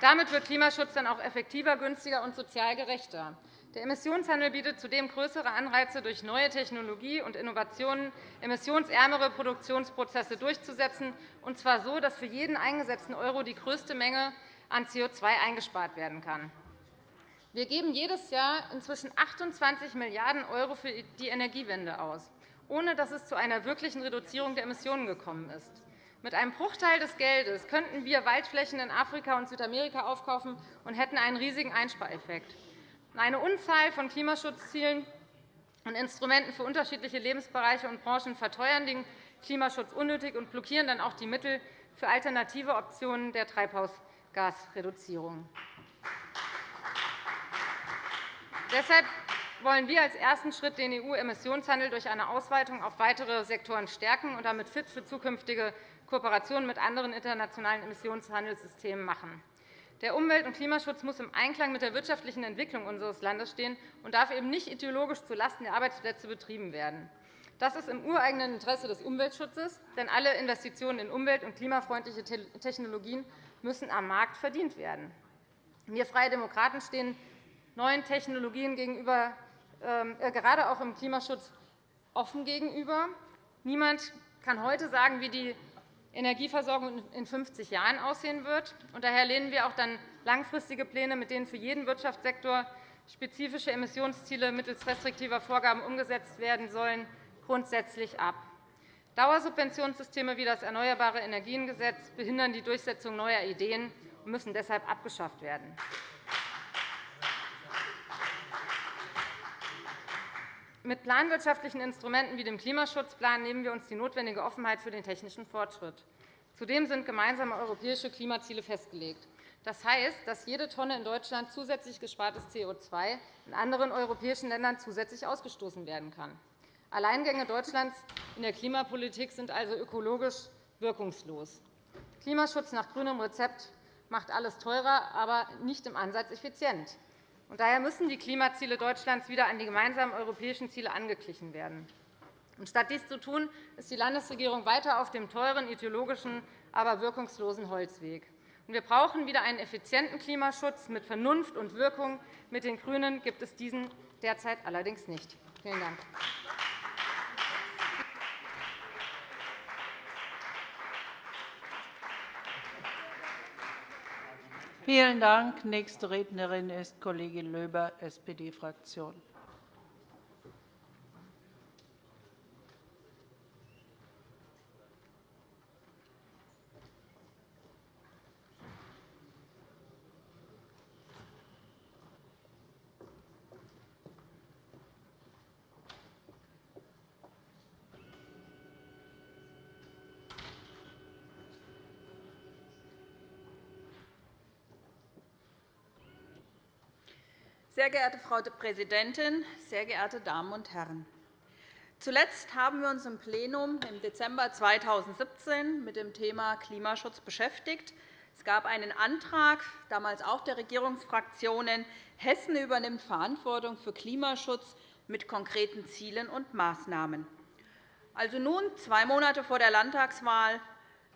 damit wird Klimaschutz dann auch effektiver, günstiger und sozial gerechter. Der Emissionshandel bietet zudem größere Anreize, durch neue Technologie und Innovationen emissionsärmere Produktionsprozesse durchzusetzen, und zwar so, dass für jeden eingesetzten Euro die größte Menge an CO2 eingespart werden kann. Wir geben jedes Jahr inzwischen 28 Milliarden € für die Energiewende aus, ohne dass es zu einer wirklichen Reduzierung der Emissionen gekommen ist. Mit einem Bruchteil des Geldes könnten wir Waldflächen in Afrika und Südamerika aufkaufen und hätten einen riesigen Einspareffekt. Eine Unzahl von Klimaschutzzielen und Instrumenten für unterschiedliche Lebensbereiche und Branchen verteuern den Klimaschutz unnötig und blockieren dann auch die Mittel für alternative Optionen der Treibhausgasreduzierung. Deshalb wollen wir als ersten Schritt den EU-Emissionshandel durch eine Ausweitung auf weitere Sektoren stärken und damit fit für zukünftige Kooperationen mit anderen internationalen Emissionshandelssystemen machen. Der Umwelt- und Klimaschutz muss im Einklang mit der wirtschaftlichen Entwicklung unseres Landes stehen und darf eben nicht ideologisch zulasten der Arbeitsplätze betrieben werden. Das ist im ureigenen Interesse des Umweltschutzes, denn alle Investitionen in umwelt- und klimafreundliche Technologien müssen am Markt verdient werden. Wir Freie Demokraten stehen neuen Technologien gegenüber, ähm, äh, gerade auch im Klimaschutz offen gegenüber. Niemand kann heute sagen, wie die Energieversorgung in 50 Jahren aussehen wird. daher lehnen wir auch dann langfristige Pläne, mit denen für jeden Wirtschaftssektor spezifische Emissionsziele mittels restriktiver Vorgaben umgesetzt werden sollen, grundsätzlich ab. Dauersubventionssysteme wie das Erneuerbare Energiengesetz behindern die Durchsetzung neuer Ideen und müssen deshalb abgeschafft werden. Mit planwirtschaftlichen Instrumenten wie dem Klimaschutzplan nehmen wir uns die notwendige Offenheit für den technischen Fortschritt. Zudem sind gemeinsame europäische Klimaziele festgelegt. Das heißt, dass jede Tonne in Deutschland zusätzlich gespartes CO2 in anderen europäischen Ländern zusätzlich ausgestoßen werden kann. Alleingänge Deutschlands in der Klimapolitik sind also ökologisch wirkungslos. Klimaschutz nach grünem Rezept macht alles teurer, aber nicht im Ansatz effizient. Daher müssen die Klimaziele Deutschlands wieder an die gemeinsamen europäischen Ziele angeglichen werden. Statt dies zu tun, ist die Landesregierung weiter auf dem teuren, ideologischen, aber wirkungslosen Holzweg. Wir brauchen wieder einen effizienten Klimaschutz mit Vernunft und Wirkung. Mit den GRÜNEN gibt es diesen derzeit allerdings nicht. Vielen Dank. Vielen Dank. Nächste Rednerin ist Kollegin Löber, SPD-Fraktion. Sehr geehrte Frau Präsidentin, sehr geehrte Damen und Herren! Zuletzt haben wir uns im Plenum im Dezember 2017 mit dem Thema Klimaschutz beschäftigt. Es gab einen Antrag, damals auch der Regierungsfraktionen, Hessen übernimmt Verantwortung für Klimaschutz mit konkreten Zielen und Maßnahmen. Also nun, zwei Monate vor der Landtagswahl,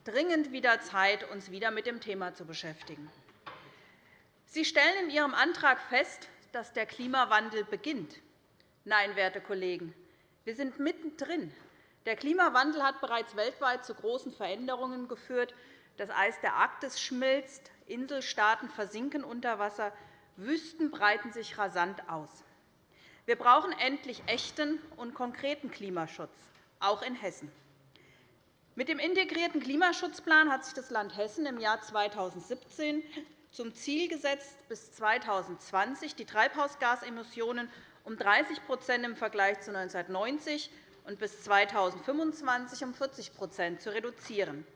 dringend wieder Zeit, uns wieder mit dem Thema zu beschäftigen. Sie stellen in Ihrem Antrag fest, dass der Klimawandel beginnt. Nein, werte Kollegen, wir sind mittendrin. Der Klimawandel hat bereits weltweit zu großen Veränderungen geführt. Das Eis der Arktis schmilzt, Inselstaaten versinken unter Wasser, Wüsten breiten sich rasant aus. Wir brauchen endlich echten und konkreten Klimaschutz, auch in Hessen. Mit dem integrierten Klimaschutzplan hat sich das Land Hessen im Jahr 2017 zum Ziel gesetzt, bis 2020 die Treibhausgasemissionen um 30% im Vergleich zu 1990 und bis 2025 um 40% zu reduzieren.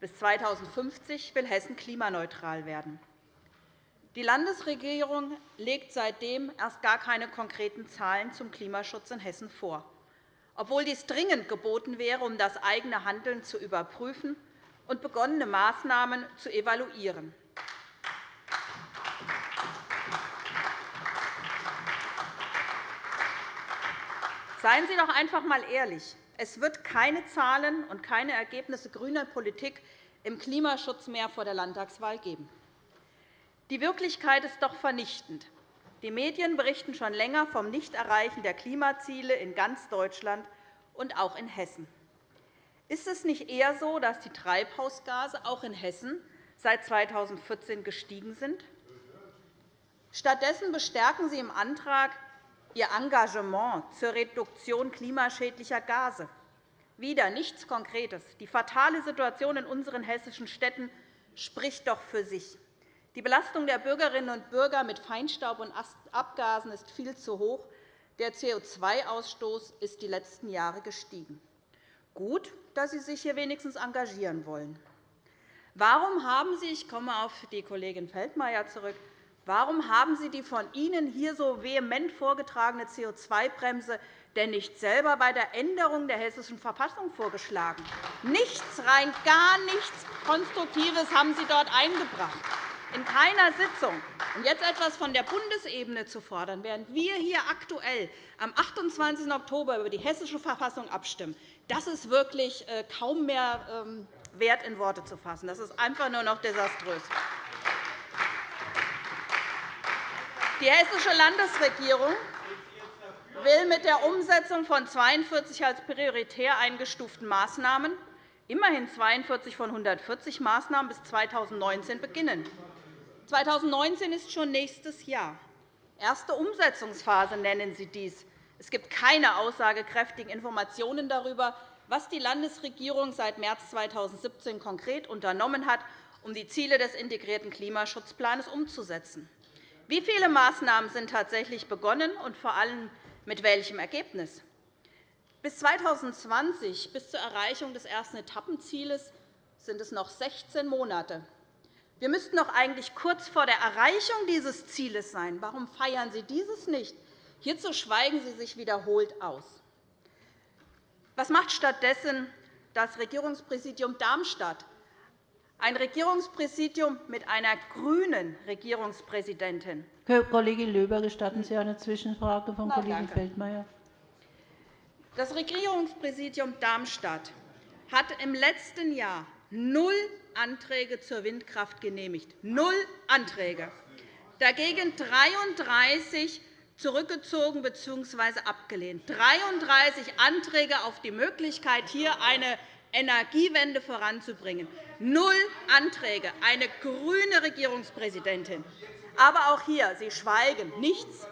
Bis 2050 will Hessen klimaneutral werden. Die Landesregierung legt seitdem erst gar keine konkreten Zahlen zum Klimaschutz in Hessen vor, obwohl dies dringend geboten wäre, um das eigene Handeln zu überprüfen und begonnene Maßnahmen zu evaluieren. Seien Sie doch einfach einmal ehrlich. Es wird keine Zahlen und keine Ergebnisse grüner Politik im Klimaschutz mehr vor der Landtagswahl geben. Die Wirklichkeit ist doch vernichtend. Die Medien berichten schon länger vom Nichterreichen der Klimaziele in ganz Deutschland und auch in Hessen. Ist es nicht eher so, dass die Treibhausgase auch in Hessen seit 2014 gestiegen sind? Stattdessen bestärken Sie im Antrag Ihr Engagement zur Reduktion klimaschädlicher Gase. Wieder nichts Konkretes. Die fatale Situation in unseren hessischen Städten spricht doch für sich. Die Belastung der Bürgerinnen und Bürger mit Feinstaub und Abgasen ist viel zu hoch. Der CO2-Ausstoß ist die letzten Jahre gestiegen. Gut, dass Sie sich hier wenigstens engagieren wollen. Warum haben Sie, ich komme auf die Kollegin Feldmayer zurück, Warum haben Sie die von Ihnen hier so vehement vorgetragene CO2-Bremse denn nicht selber bei der Änderung der Hessischen Verfassung vorgeschlagen? Nichts, rein gar nichts Konstruktives haben Sie dort eingebracht. In keiner Sitzung. Und jetzt etwas von der Bundesebene zu fordern, während wir hier aktuell am 28. Oktober über die Hessische Verfassung abstimmen, das ist wirklich äh, kaum mehr ähm, wert, in Worte zu fassen. Das ist einfach nur noch desaströs. Die Hessische Landesregierung will mit der Umsetzung von 42 als prioritär eingestuften Maßnahmen immerhin 42 von 140 Maßnahmen bis 2019 beginnen. 2019 ist schon nächstes Jahr. Erste Umsetzungsphase nennen Sie dies. Es gibt keine aussagekräftigen Informationen darüber, was die Landesregierung seit März 2017 konkret unternommen hat, um die Ziele des integrierten Klimaschutzplans umzusetzen. Wie viele Maßnahmen sind tatsächlich begonnen und vor allem mit welchem Ergebnis? Bis 2020, bis zur Erreichung des ersten Etappenzieles, sind es noch 16 Monate. Wir müssten doch eigentlich kurz vor der Erreichung dieses Zieles sein. Warum feiern Sie dieses nicht? Hierzu schweigen Sie sich wiederholt aus. Was macht stattdessen das Regierungspräsidium Darmstadt? Ein Regierungspräsidium mit einer grünen Regierungspräsidentin. Kollegin Löber, gestatten Sie eine Zwischenfrage von Kollegin Feldmayer? Das Regierungspräsidium Darmstadt hat im letzten Jahr null Anträge zur Windkraft genehmigt. Null Anträge. Dagegen 33 zurückgezogen bzw. abgelehnt. 33 Anträge auf die Möglichkeit, hier eine Energiewende voranzubringen. Null Anträge, eine grüne Regierungspräsidentin. Aber auch hier, Sie schweigen, nichts.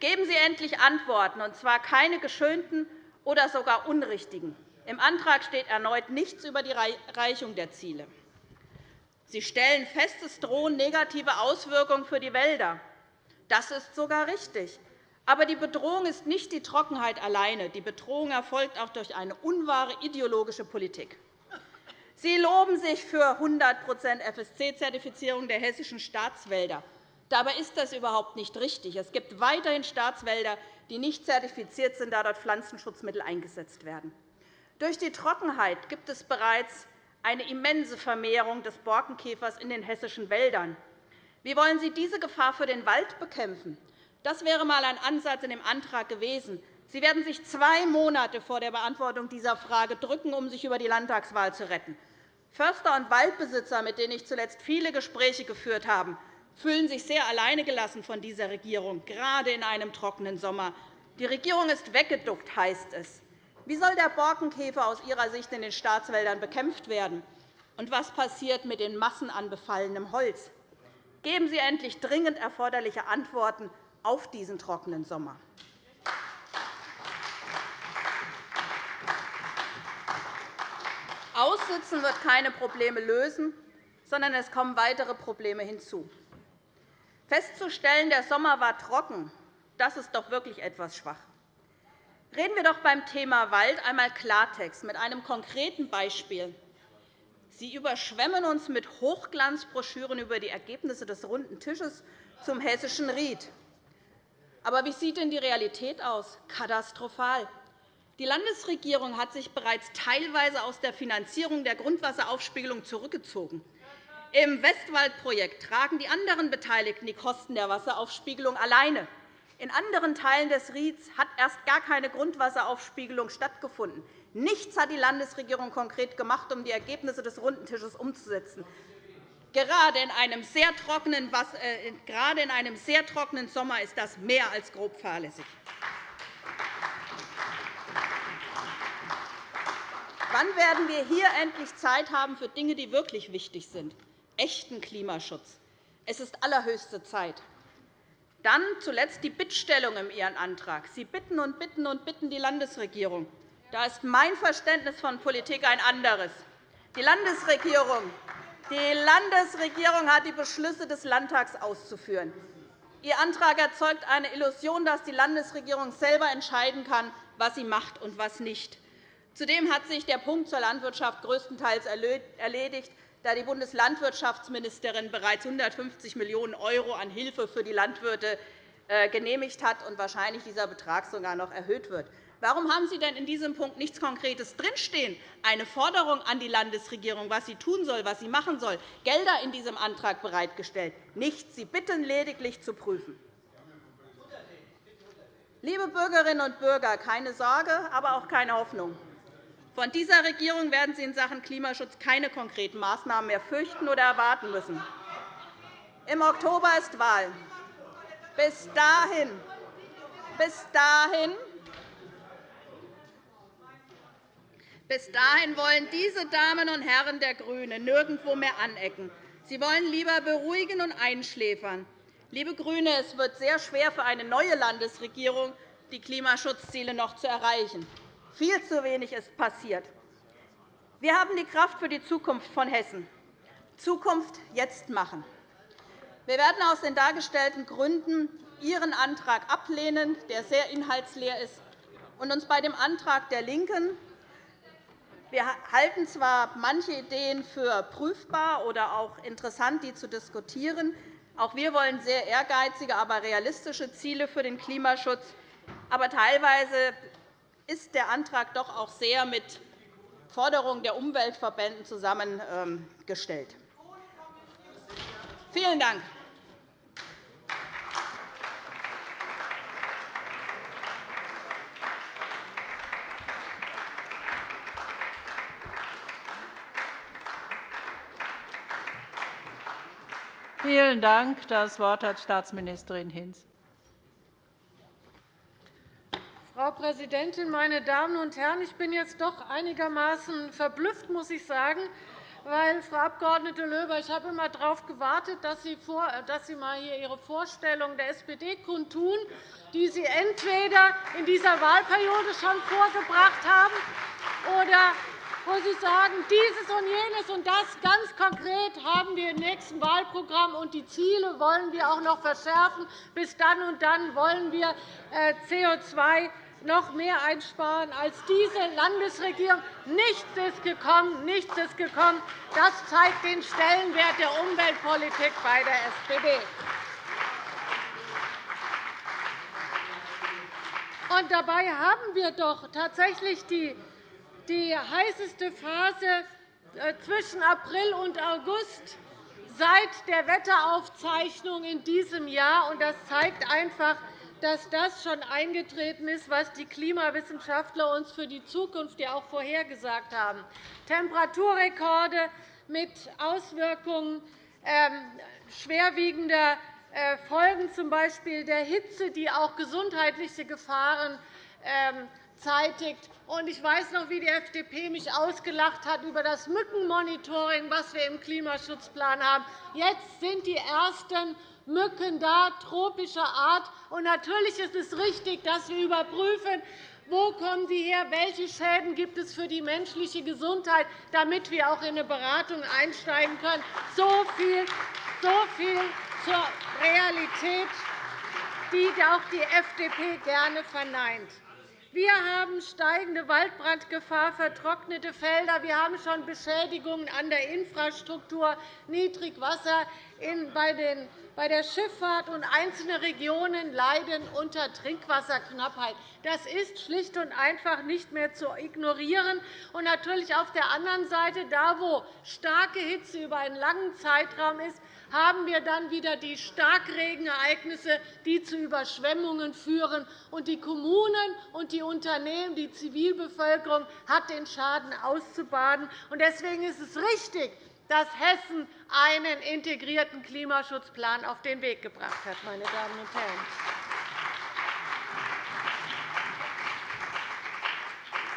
Geben Sie endlich Antworten, und zwar keine geschönten oder sogar unrichtigen. Im Antrag steht erneut nichts über die Erreichung der Ziele. Sie stellen fest, es drohen negative Auswirkungen für die Wälder. Das ist sogar richtig. Aber die Bedrohung ist nicht die Trockenheit alleine. Die Bedrohung erfolgt auch durch eine unwahre ideologische Politik. Sie loben sich für 100% FSC-Zertifizierung der hessischen Staatswälder. Dabei ist das überhaupt nicht richtig. Es gibt weiterhin Staatswälder, die nicht zertifiziert sind, da dort Pflanzenschutzmittel eingesetzt werden. Durch die Trockenheit gibt es bereits eine immense Vermehrung des Borkenkäfers in den hessischen Wäldern. Wie wollen Sie diese Gefahr für den Wald bekämpfen? Das wäre einmal ein Ansatz in dem Antrag gewesen. Sie werden sich zwei Monate vor der Beantwortung dieser Frage drücken, um sich über die Landtagswahl zu retten. Förster und Waldbesitzer, mit denen ich zuletzt viele Gespräche geführt habe, fühlen sich sehr alleingelassen von dieser Regierung, gerade in einem trockenen Sommer. Die Regierung ist weggeduckt, heißt es. Wie soll der Borkenkäfer aus Ihrer Sicht in den Staatswäldern bekämpft werden? Und was passiert mit den Massen an befallenem Holz? Geben Sie endlich dringend erforderliche Antworten auf diesen trockenen Sommer. Aussitzen wird keine Probleme lösen. sondern es kommen weitere Probleme hinzu. Festzustellen, der Sommer war trocken, das ist doch wirklich etwas schwach. Reden wir doch beim Thema Wald einmal Klartext mit einem konkreten Beispiel. Sie überschwemmen uns mit Hochglanzbroschüren über die Ergebnisse des runden Tisches zum hessischen Ried. Aber wie sieht denn die Realität aus? Katastrophal. Die Landesregierung hat sich bereits teilweise aus der Finanzierung der Grundwasseraufspiegelung zurückgezogen. Im Westwaldprojekt tragen die anderen Beteiligten die Kosten der Wasseraufspiegelung alleine. In anderen Teilen des Rieds hat erst gar keine Grundwasseraufspiegelung stattgefunden. Nichts hat die Landesregierung konkret gemacht, um die Ergebnisse des Runden Tisches umzusetzen. Gerade in einem sehr trockenen, äh, gerade in einem sehr trockenen Sommer ist das mehr als grob fahrlässig. Wann werden wir hier endlich Zeit haben für Dinge, die wirklich wichtig sind? Echten Klimaschutz. Es ist allerhöchste Zeit. Dann zuletzt die Bittstellung in Ihren Antrag. Sie bitten und bitten und bitten die Landesregierung. Da ist mein Verständnis von Politik ein anderes. Die Landesregierung, die Landesregierung hat die Beschlüsse des Landtags auszuführen. Ihr Antrag erzeugt eine Illusion, dass die Landesregierung selber entscheiden kann, was sie macht und was nicht. Zudem hat sich der Punkt zur Landwirtschaft größtenteils erledigt da die Bundeslandwirtschaftsministerin bereits 150 Millionen € an Hilfe für die Landwirte äh, genehmigt hat und wahrscheinlich dieser Betrag sogar noch erhöht wird. Warum haben Sie denn in diesem Punkt nichts Konkretes drinstehen, eine Forderung an die Landesregierung, was sie tun soll, was sie machen soll, Gelder in diesem Antrag bereitgestellt? Nichts. Sie bitten lediglich zu prüfen. Liebe Bürgerinnen und Bürger, keine Sorge, aber auch keine Hoffnung. Von dieser Regierung werden Sie in Sachen Klimaschutz keine konkreten Maßnahmen mehr fürchten oder erwarten müssen. Im Oktober ist Wahl. Bis dahin, bis dahin Bis dahin wollen diese Damen und Herren der GRÜNEN nirgendwo mehr anecken. Sie wollen lieber beruhigen und einschläfern. Liebe GRÜNE, es wird sehr schwer für eine neue Landesregierung, die Klimaschutzziele noch zu erreichen. Viel zu wenig ist passiert. Wir haben die Kraft für die Zukunft von Hessen. Zukunft jetzt machen. Wir werden aus den dargestellten Gründen Ihren Antrag ablehnen, der sehr inhaltsleer ist, und uns bei dem Antrag der LINKEN wir halten zwar manche Ideen für prüfbar oder auch interessant, die zu diskutieren. Auch wir wollen sehr ehrgeizige, aber realistische Ziele für den Klimaschutz. Aber teilweise ist der Antrag doch auch sehr mit Forderungen der Umweltverbände zusammengestellt. Vielen Dank. Vielen Dank. Das Wort hat Staatsministerin Hinz. Frau Präsidentin, meine Damen und Herren! Ich bin jetzt doch einigermaßen verblüfft, muss ich sagen, weil, Frau Abg. Löber, ich habe immer darauf gewartet, dass Sie, vor, Ihre Vorstellung der SPD kundtun, die Sie entweder in dieser Wahlperiode schon vorgebracht haben oder wo Sie sagen, dieses und jenes und das ganz konkret haben wir im nächsten Wahlprogramm, und die Ziele wollen wir auch noch verschärfen. Bis dann und dann wollen wir äh, CO2 noch mehr einsparen als diese Landesregierung. Nichts ist gekommen. Nichts ist gekommen. Das zeigt den Stellenwert der Umweltpolitik bei der SPD. Und dabei haben wir doch tatsächlich die, die heißeste Phase äh, zwischen April und August seit der Wetteraufzeichnung in diesem Jahr. Das zeigt einfach, dass das schon eingetreten ist, was die Klimawissenschaftler uns für die Zukunft auch vorhergesagt haben. Temperaturrekorde mit Auswirkungen ähm, schwerwiegender äh, Folgen, z. B. der Hitze, die auch gesundheitliche Gefahren zeitigt. Ich weiß noch, wie die FDP mich ausgelacht hat über das Mückenmonitoring, das wir im Klimaschutzplan haben. Jetzt sind die ersten Mücken da, tropischer Art. Und natürlich ist es richtig, dass wir überprüfen, Wo kommen sie her? Welche Schäden gibt es für die menschliche Gesundheit, damit wir auch in eine Beratung einsteigen können? So viel, so viel zur Realität, die auch die FDP gerne verneint. Wir haben steigende Waldbrandgefahr, vertrocknete Felder. Wir haben schon Beschädigungen an der Infrastruktur, Niedrigwasser bei der Schifffahrt, und einzelne Regionen leiden unter Trinkwasserknappheit. Das ist schlicht und einfach nicht mehr zu ignorieren. Und natürlich auf der anderen Seite, da wo starke Hitze über einen langen Zeitraum ist, haben wir dann wieder die Starkregenereignisse, die zu Überschwemmungen führen. Und die Kommunen und die Unternehmen, die Zivilbevölkerung hat den Schaden auszubaden. Deswegen ist es richtig, dass Hessen einen integrierten Klimaschutzplan auf den Weg gebracht hat. Meine Damen und Herren.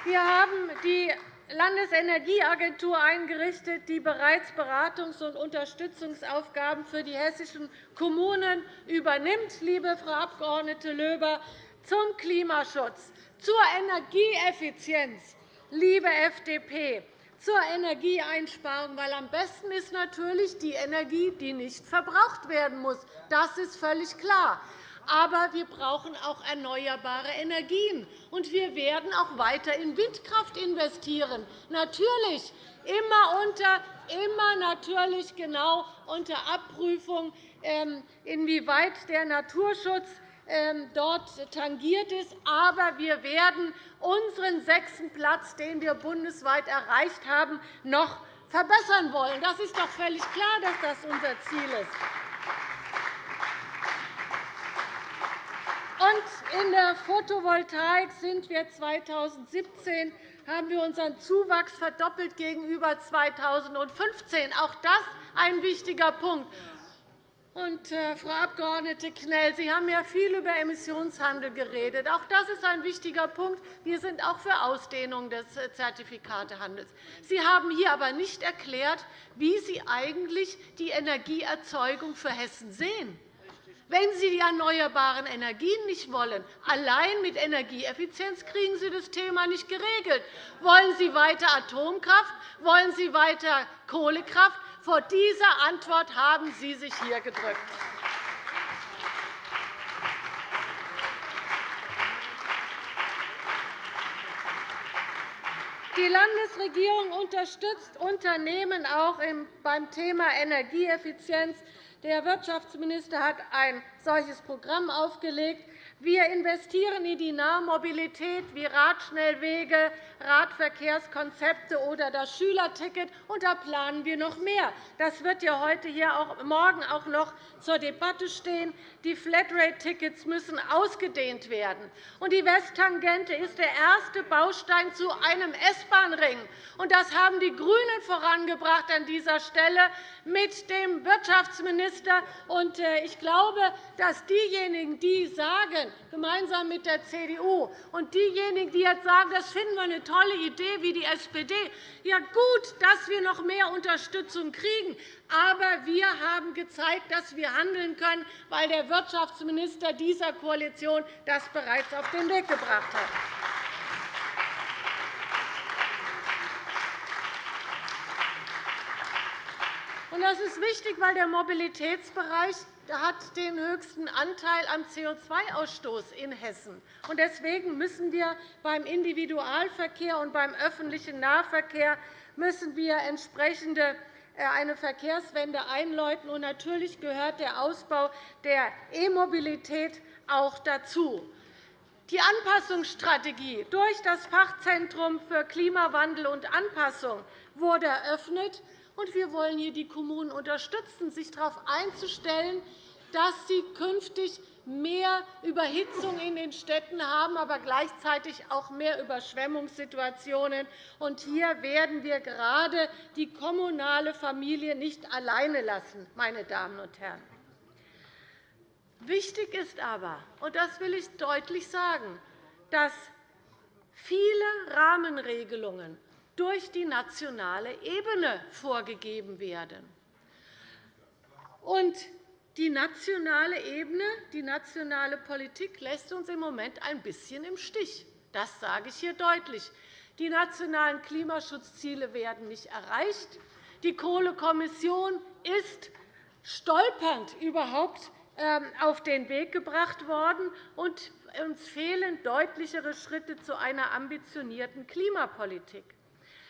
Wir haben die Landesenergieagentur eingerichtet, die bereits Beratungs- und Unterstützungsaufgaben für die hessischen Kommunen übernimmt, liebe Frau Abg. Löber, zum Klimaschutz, zur Energieeffizienz, liebe FDP, zur Energieeinsparung, weil am besten ist natürlich die Energie, die nicht verbraucht werden muss. Das ist völlig klar. Aber wir brauchen auch erneuerbare Energien. Und wir werden auch weiter in Windkraft investieren. Natürlich immer unter immer natürlich genau unter Abprüfung, ähm, inwieweit der Naturschutz ähm, dort tangiert ist. Aber wir werden unseren sechsten Platz, den wir bundesweit erreicht haben, noch verbessern wollen. Das ist doch völlig klar, dass das unser Ziel ist. Und in der Photovoltaik sind wir 2017 haben wir unseren Zuwachs verdoppelt gegenüber 2015. Auch das ein wichtiger Punkt. Und, äh, Frau Abg. Knell, Sie haben ja viel über Emissionshandel geredet. Auch das ist ein wichtiger Punkt. Wir sind auch für Ausdehnung des äh, Zertifikatehandels. Sie haben hier aber nicht erklärt, wie Sie eigentlich die Energieerzeugung für Hessen sehen wenn Sie die erneuerbaren Energien nicht wollen. Allein mit Energieeffizienz kriegen Sie das Thema nicht geregelt. Wollen Sie weiter Atomkraft? Wollen Sie weiter Kohlekraft? Vor dieser Antwort haben Sie sich hier gedrückt. Die Landesregierung unterstützt Unternehmen auch beim Thema Energieeffizienz. Der Wirtschaftsminister hat ein solches Programm aufgelegt. Wir investieren in die Nahmobilität wie Radschnellwege, Radverkehrskonzepte oder das Schülerticket, und da planen wir noch mehr. Das wird ja heute hier auch, morgen auch noch zur Debatte stehen. Die Flatrate-Tickets müssen ausgedehnt werden. Und die Westtangente ist der erste Baustein zu einem S-Bahn-Ring. Das haben die GRÜNEN vorangebracht an dieser Stelle mit dem Wirtschaftsminister. Äh, ich glaube, dass diejenigen, die sagen, gemeinsam mit der CDU. Und diejenigen, die jetzt sagen, das finden wir eine tolle Idee wie die SPD, ja gut, dass wir noch mehr Unterstützung kriegen. Aber wir haben gezeigt, dass wir handeln können, weil der Wirtschaftsminister dieser Koalition das bereits auf den Weg gebracht hat. Das ist wichtig, weil der Mobilitätsbereich hat den höchsten Anteil am CO2-Ausstoß in Hessen. Deswegen müssen wir beim Individualverkehr und beim öffentlichen Nahverkehr müssen wir entsprechende äh, eine Verkehrswende einläuten. Natürlich gehört der Ausbau der E-Mobilität auch dazu. Die Anpassungsstrategie durch das Fachzentrum für Klimawandel und Anpassung wurde eröffnet. Und wir wollen hier die Kommunen unterstützen, sich darauf einzustellen, dass sie künftig mehr Überhitzung in den Städten haben, aber gleichzeitig auch mehr Überschwemmungssituationen. Und hier werden wir gerade die kommunale Familie nicht alleine lassen. Meine Damen und Herren. Wichtig ist aber, und das will ich deutlich sagen, dass viele Rahmenregelungen durch die nationale Ebene vorgegeben werden. Und die nationale Ebene, die nationale Politik lässt uns im Moment ein bisschen im Stich. Das sage ich hier deutlich. Die nationalen Klimaschutzziele werden nicht erreicht. Die Kohlekommission ist stolpernd überhaupt ähm, auf den Weg gebracht worden, und uns fehlen deutlichere Schritte zu einer ambitionierten Klimapolitik.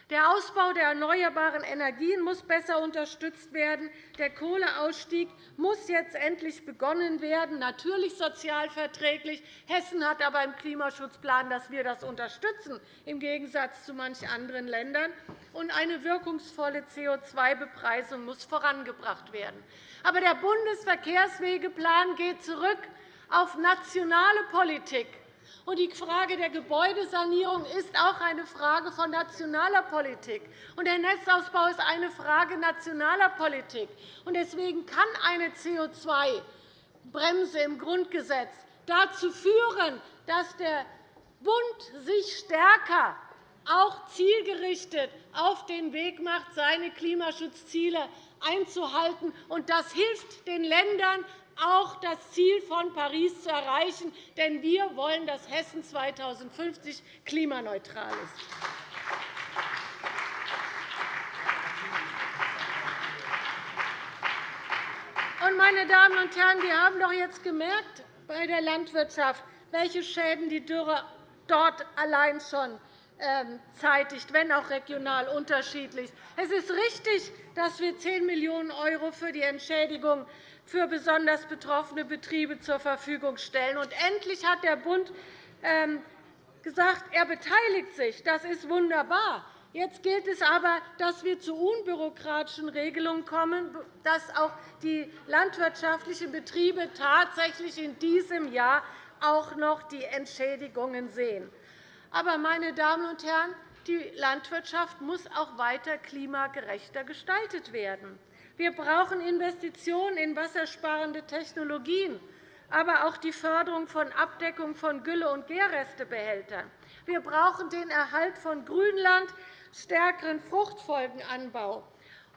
Der Ausbau der erneuerbaren Energien muss besser unterstützt werden. Der Kohleausstieg muss jetzt endlich begonnen werden, natürlich sozialverträglich. Hessen hat aber im Klimaschutzplan, dass wir das unterstützen, im Gegensatz zu manchen anderen Ländern. Und eine wirkungsvolle CO2-Bepreisung muss vorangebracht werden. Aber der Bundesverkehrswegeplan geht zurück auf nationale Politik. Und die Frage der Gebäudesanierung ist auch eine Frage von nationaler Politik. Und der Netzausbau ist eine Frage nationaler Politik. Und deswegen kann eine CO2-Bremse im Grundgesetz dazu führen, dass der Bund sich stärker auch zielgerichtet auf den Weg macht, seine Klimaschutzziele einzuhalten. Das hilft den Ländern, auch das Ziel von Paris zu erreichen. Denn wir wollen, dass Hessen 2050 klimaneutral ist. Meine Damen und Herren, wir haben doch jetzt gemerkt bei der Landwirtschaft, welche Schäden die Dürre dort allein schon ähm, zeitigt, wenn auch regional unterschiedlich. Es ist richtig, dass wir 10 Millionen € für die Entschädigung für besonders betroffene Betriebe zur Verfügung stellen. Und endlich hat der Bund ähm, gesagt, er beteiligt sich. Das ist wunderbar. Jetzt gilt es aber, dass wir zu unbürokratischen Regelungen kommen, dass auch die landwirtschaftlichen Betriebe tatsächlich in diesem Jahr auch noch die Entschädigungen sehen. Aber, meine Damen und Herren, die Landwirtschaft muss auch weiter klimagerechter gestaltet werden. Wir brauchen Investitionen in wassersparende Technologien, aber auch die Förderung von Abdeckung von Gülle- und Gärrestebehältern. Wir brauchen den Erhalt von Grünland, stärkeren Fruchtfolgenanbau.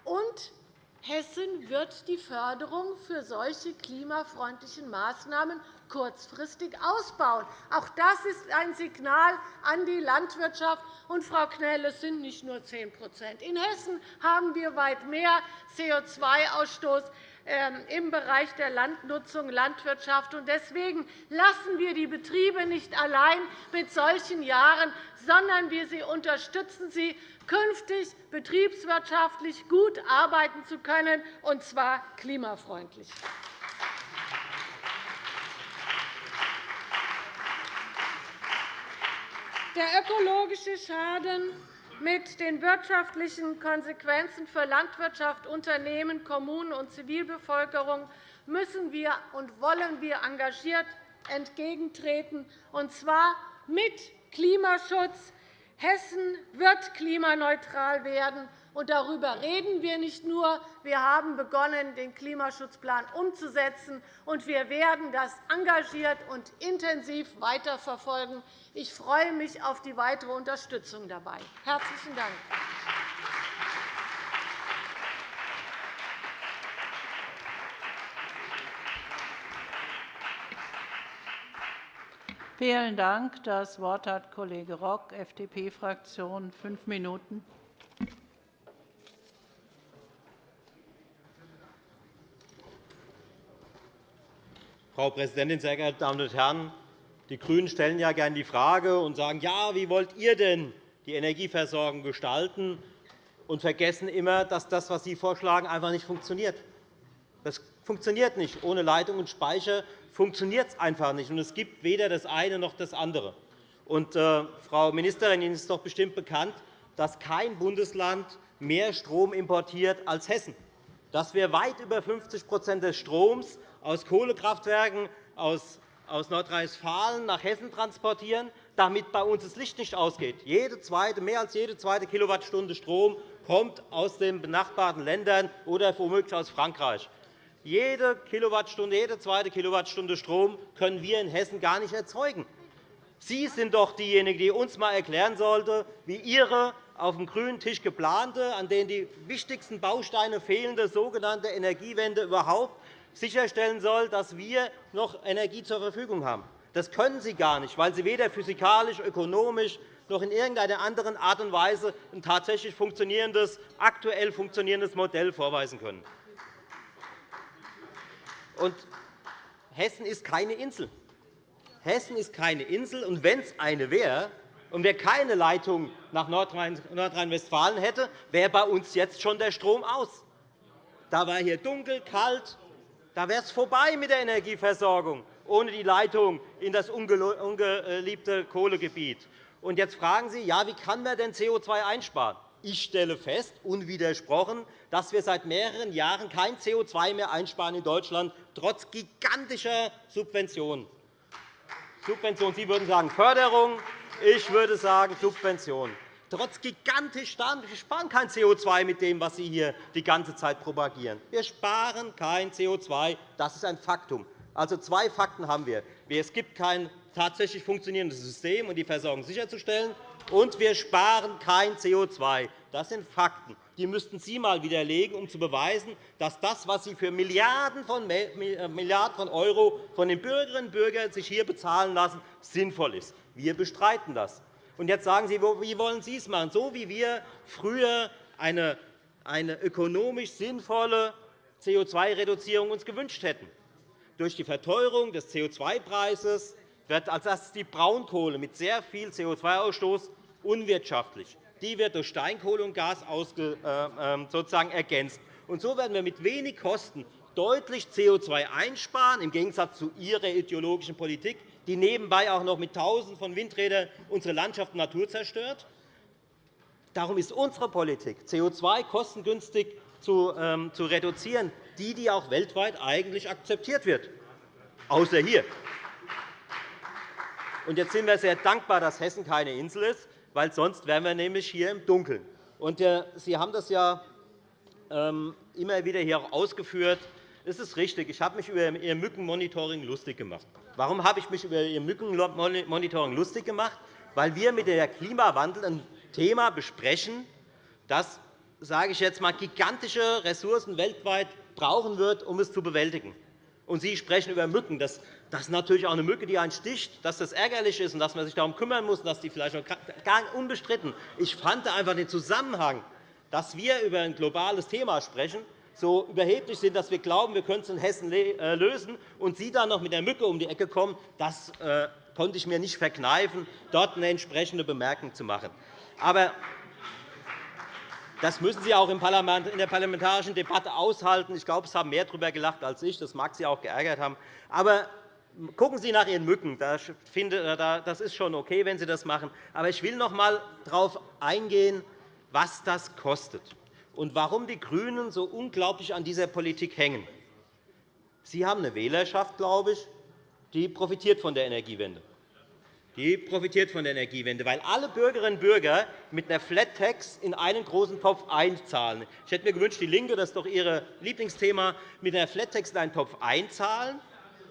Und Hessen wird die Förderung für solche klimafreundlichen Maßnahmen kurzfristig ausbauen. Auch das ist ein Signal an die Landwirtschaft. Und, Frau Knell, es sind nicht nur 10% In Hessen haben wir weit mehr CO2-Ausstoß ähm, im Bereich der Landnutzung, Landwirtschaft. Deswegen lassen wir die Betriebe nicht allein mit solchen Jahren, sondern wir unterstützen sie, künftig betriebswirtschaftlich gut arbeiten zu können, und zwar klimafreundlich. Der ökologische Schaden mit den wirtschaftlichen Konsequenzen für Landwirtschaft, Unternehmen, Kommunen und Zivilbevölkerung müssen wir und wollen wir engagiert entgegentreten, und zwar mit Klimaschutz. Hessen wird klimaneutral werden, und darüber reden wir nicht nur. Wir haben begonnen, den Klimaschutzplan umzusetzen, und wir werden das engagiert und intensiv weiterverfolgen. Ich freue mich auf die weitere Unterstützung dabei. – Herzlichen Dank. Vielen Dank. Das Wort hat Kollege Rock, FDP-Fraktion, fünf Minuten. Frau Präsidentin, sehr geehrte Damen und Herren! Die GRÜNEN stellen ja gerne die Frage und sagen, ja, wie wollt ihr denn die Energieversorgung gestalten? und vergessen immer, dass das, was Sie vorschlagen, einfach nicht funktioniert. Das funktioniert nicht. Ohne Leitung und Speicher funktioniert es einfach nicht. Und es gibt weder das eine noch das andere. Äh, Frau Ministerin, Ihnen ist doch bestimmt bekannt, dass kein Bundesland mehr Strom importiert als Hessen, dass wir weit über 50% des Stroms aus Kohlekraftwerken aus Nordrhein-Westfalen nach Hessen transportieren, damit bei uns das Licht nicht ausgeht. Mehr als jede zweite Kilowattstunde Strom kommt aus den benachbarten Ländern oder womöglich aus Frankreich. Jede Kilowattstunde, jede zweite Kilowattstunde Strom können wir in Hessen gar nicht erzeugen. Sie sind doch diejenigen, die uns einmal erklären sollte, wie Ihre auf dem grünen Tisch geplante, an denen die wichtigsten Bausteine fehlende sogenannte Energiewende überhaupt sicherstellen soll, dass wir noch Energie zur Verfügung haben. Das können Sie gar nicht, weil Sie weder physikalisch, ökonomisch noch in irgendeiner anderen Art und Weise ein tatsächlich funktionierendes, aktuell funktionierendes Modell vorweisen können. Und Hessen ist keine Insel. Hessen ist keine Insel, und wenn es eine wäre, und wer keine Leitung nach Nordrhein-Westfalen hätte, wäre bei uns jetzt schon der Strom aus. Da war hier dunkel, kalt, da wäre es vorbei mit der Energieversorgung ohne die Leitung in das ungeliebte Kohlegebiet. Und jetzt fragen Sie, ja, wie kann man denn CO2 einsparen? Ich stelle fest, unwidersprochen, dass wir seit mehreren Jahren kein CO2 mehr einsparen in Deutschland, trotz gigantischer Subventionen. Subventionen. Sie würden sagen Förderung, ich würde sagen Subvention. Trotz gigantisch wir sparen kein CO2 mit dem, was Sie hier die ganze Zeit propagieren. Wir sparen kein CO2. Das ist ein Faktum. Also zwei Fakten haben wir. Es gibt kein tatsächlich funktionierendes System, um die Versorgung sicherzustellen, und wir sparen kein CO2. Das sind Fakten. Die müssten Sie einmal widerlegen, um zu beweisen, dass das, was Sie für Milliarden von, äh, Milliarden von € von den Bürgerinnen und Bürgern sich hier bezahlen lassen, sinnvoll ist. Wir bestreiten das. Und jetzt sagen Sie, wie wollen Sie es machen? So wie wir früher eine, eine ökonomisch sinnvolle CO2-Reduzierung uns gewünscht hätten. Durch die Verteuerung des CO2-Preises wird als erstes die Braunkohle mit sehr viel CO2-Ausstoß unwirtschaftlich. Die wird durch Steinkohle und Gas äh, ähm, sozusagen ergänzt. Und so werden wir mit wenig Kosten deutlich CO2 einsparen, im Gegensatz zu Ihrer ideologischen Politik, die nebenbei auch noch mit Tausenden von Windrädern unsere Landschaft und Natur zerstört. Darum ist unsere Politik, CO2 kostengünstig zu ähm, reduzieren, die, die auch weltweit eigentlich akzeptiert wird, außer hier. Jetzt sind wir sehr dankbar, dass Hessen keine Insel ist, weil sonst wären wir nämlich hier im Dunkeln. Äh, Sie haben das ja ähm, immer wieder hier auch ausgeführt. Es ist richtig, ich habe mich über Ihr Mückenmonitoring lustig gemacht. Warum habe ich mich über Ihr Mückenmonitoring lustig gemacht? Weil wir mit der Klimawandel ein Thema besprechen, das sage ich jetzt einmal, gigantische Ressourcen weltweit brauchen wird, um es zu bewältigen. Und Sie sprechen über Mücken. Das, ist natürlich auch eine Mücke, die einen sticht, dass das ärgerlich ist und dass man sich darum kümmern muss, dass die vielleicht auch gar unbestritten. Ich fand einfach den Zusammenhang, dass wir über ein globales Thema sprechen, so überheblich sind, dass wir glauben, wir können es in Hessen äh, lösen, und Sie dann noch mit der Mücke um die Ecke kommen, das äh, konnte ich mir nicht verkneifen, dort eine entsprechende Bemerkung zu machen. Aber das müssen Sie auch in der parlamentarischen Debatte aushalten. Ich glaube, es haben mehr darüber gelacht als ich. Das mag Sie auch geärgert haben. Aber gucken Sie nach Ihren Mücken. Das ist schon okay, wenn Sie das machen. Aber ich will noch einmal darauf eingehen, was das kostet und warum die GRÜNEN so unglaublich an dieser Politik hängen. Sie haben eine Wählerschaft, glaube ich, die profitiert von der Energiewende die profitiert von der Energiewende, weil alle Bürgerinnen und Bürger mit einer Flat-Tax in einen großen Topf einzahlen. Ich hätte mir gewünscht, DIE LINKE, das ist doch Ihr Lieblingsthema, mit einer Flat-Tax in einen Topf einzahlen.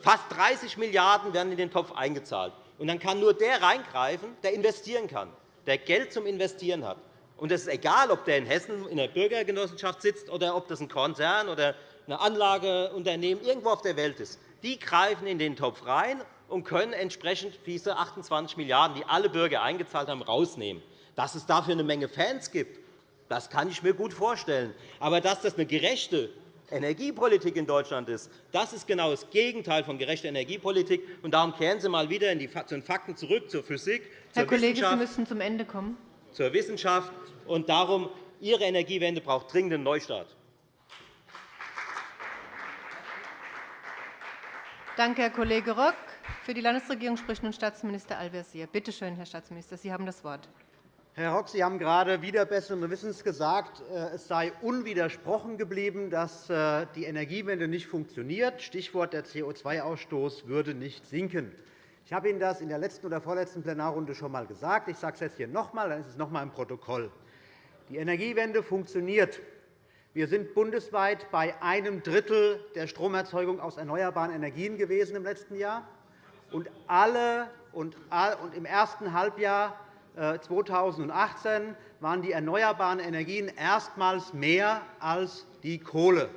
Fast 30 Milliarden € werden in den Topf eingezahlt. Und dann kann nur der reingreifen, der investieren kann, der Geld zum Investieren hat. Und es ist egal, ob der in Hessen in der Bürgergenossenschaft sitzt oder ob das ein Konzern oder ein Anlageunternehmen irgendwo auf der Welt ist. Die greifen in den Topf rein und können entsprechend diese 28 Milliarden €, die alle Bürger eingezahlt haben, herausnehmen. Dass es dafür eine Menge Fans gibt, das kann ich mir gut vorstellen. Aber dass das eine gerechte Energiepolitik in Deutschland ist, das ist genau das Gegenteil von gerechter Energiepolitik. Und darum kehren Sie einmal wieder zu den Fakten zurück, zur Physik, Herr zur Kollege, Wissenschaft. Sie müssen zum Ende kommen. Zur Wissenschaft. Und darum, Ihre Energiewende braucht dringend einen Neustart. Danke, Herr Kollege Rock. Für die Landesregierung spricht nun Staatsminister Al-Wazir. Bitte schön, Herr Staatsminister, Sie haben das Wort. Herr Rock, Sie haben gerade wieder besseren Wissens gesagt, äh, es sei unwidersprochen geblieben, dass äh, die Energiewende nicht funktioniert. Stichwort der CO2-Ausstoß würde nicht sinken. Ich habe Ihnen das in der letzten oder vorletzten Plenarrunde schon einmal gesagt. Ich sage es jetzt hier noch einmal, dann ist es noch einmal im Protokoll. Die Energiewende funktioniert. Wir sind bundesweit bei einem Drittel der Stromerzeugung aus erneuerbaren Energien gewesen im letzten Jahr und alle und im ersten Halbjahr 2018 äh, waren die erneuerbaren Energien erstmals mehr als die Kohle.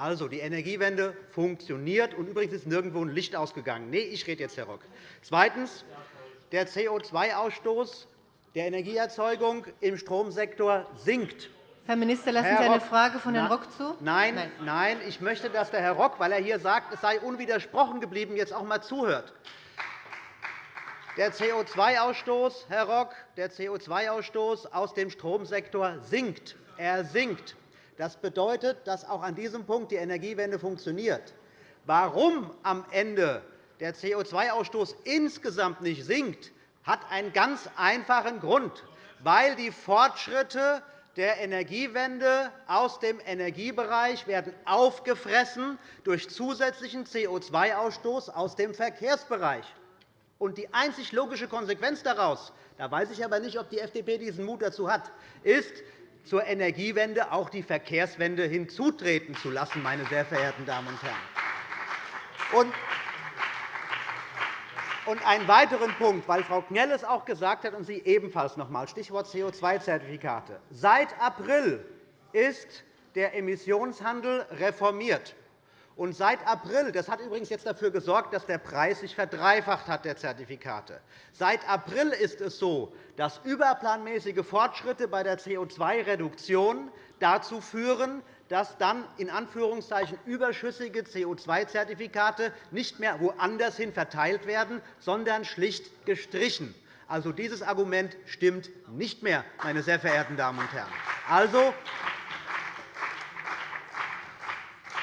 Also, die Energiewende funktioniert, und übrigens ist nirgendwo ein Licht ausgegangen. Nee, ich rede jetzt, Herr Rock. Zweitens. Der CO2-Ausstoß der Energieerzeugung im Stromsektor sinkt. Herr Minister, lassen Sie eine Frage von Herrn Rock zu? Nein, nein, nein. Ich möchte, dass der Herr Rock, weil er hier sagt, es sei unwidersprochen geblieben, jetzt auch einmal zuhört. Der CO2-Ausstoß, Herr Rock, der CO2-Ausstoß aus dem Stromsektor sinkt. Er sinkt. Das bedeutet, dass auch an diesem Punkt die Energiewende funktioniert. Warum am Ende der CO2-Ausstoß insgesamt nicht sinkt, hat einen ganz einfachen Grund, weil die Fortschritte der Energiewende aus dem Energiebereich werden aufgefressen durch zusätzlichen CO2-Ausstoß aus dem Verkehrsbereich. Und die einzig logische Konsequenz daraus, da weiß ich aber nicht, ob die FDP diesen Mut dazu hat, ist, zur Energiewende auch die Verkehrswende hinzutreten zu lassen, meine sehr verehrten Damen und Herren. Und einen weiteren Punkt, weil Frau Knell es auch gesagt hat und Sie ebenfalls noch einmal, Stichwort CO2-Zertifikate. Seit April ist der Emissionshandel reformiert. Und seit April, das hat übrigens jetzt dafür gesorgt, dass der Preis sich verdreifacht hat der Zertifikate. Seit April ist es so, dass überplanmäßige Fortschritte bei der CO2-Reduktion dazu führen, dass dann in Anführungszeichen überschüssige CO2-Zertifikate nicht mehr woanders hin verteilt werden, sondern schlicht gestrichen. Also, dieses Argument stimmt nicht mehr, meine sehr verehrten Damen und Herren. Also,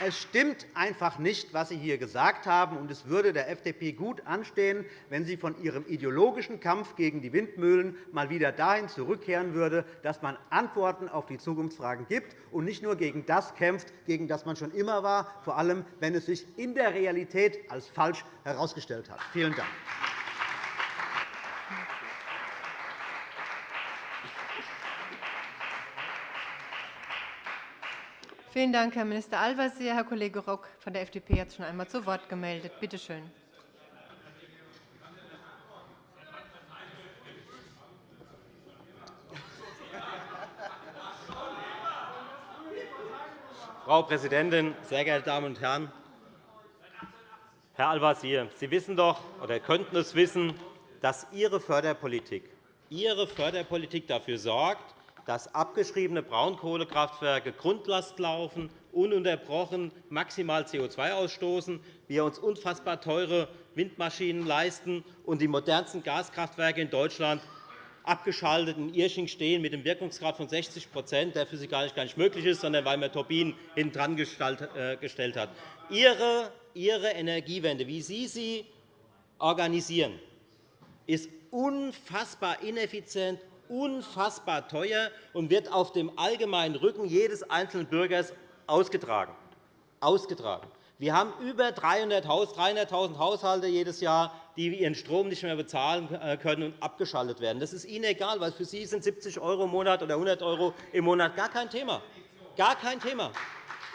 es stimmt einfach nicht, was Sie hier gesagt haben, und es würde der FDP gut anstehen, wenn sie von ihrem ideologischen Kampf gegen die Windmühlen mal wieder dahin zurückkehren würde, dass man Antworten auf die Zukunftsfragen gibt und nicht nur gegen das kämpft, gegen das man schon immer war, vor allem wenn es sich in der Realität als falsch herausgestellt hat. Vielen Dank. Vielen Dank, Herr Minister Al-Wazir. Herr Kollege Rock von der FDP hat sich schon einmal zu Wort gemeldet. Bitte schön. Frau Präsidentin, sehr geehrte Damen und Herren! Herr Al-Wazir, Sie wissen doch oder könnten es wissen, dass Ihre Förderpolitik, Ihre Förderpolitik dafür sorgt, dass abgeschriebene Braunkohlekraftwerke Grundlast laufen, ununterbrochen maximal CO2 ausstoßen, wir uns unfassbar teure Windmaschinen leisten und die modernsten Gaskraftwerke in Deutschland abgeschaltet in Irsching stehen mit einem Wirkungsgrad von 60% der physikalisch gar nicht möglich ist, sondern weil man Turbinen hinten dran äh, gestellt hat. Ihre Energiewende, wie Sie sie organisieren, ist unfassbar ineffizient, unfassbar teuer und wird auf dem allgemeinen Rücken jedes einzelnen Bürgers ausgetragen. ausgetragen. Wir haben über 300.000 Haushalte jedes Jahr, die ihren Strom nicht mehr bezahlen äh, können und abgeschaltet werden. Das ist Ihnen egal, weil für Sie sind 70 € im Monat oder 100 € im Monat gar kein Thema. Gar kein Thema.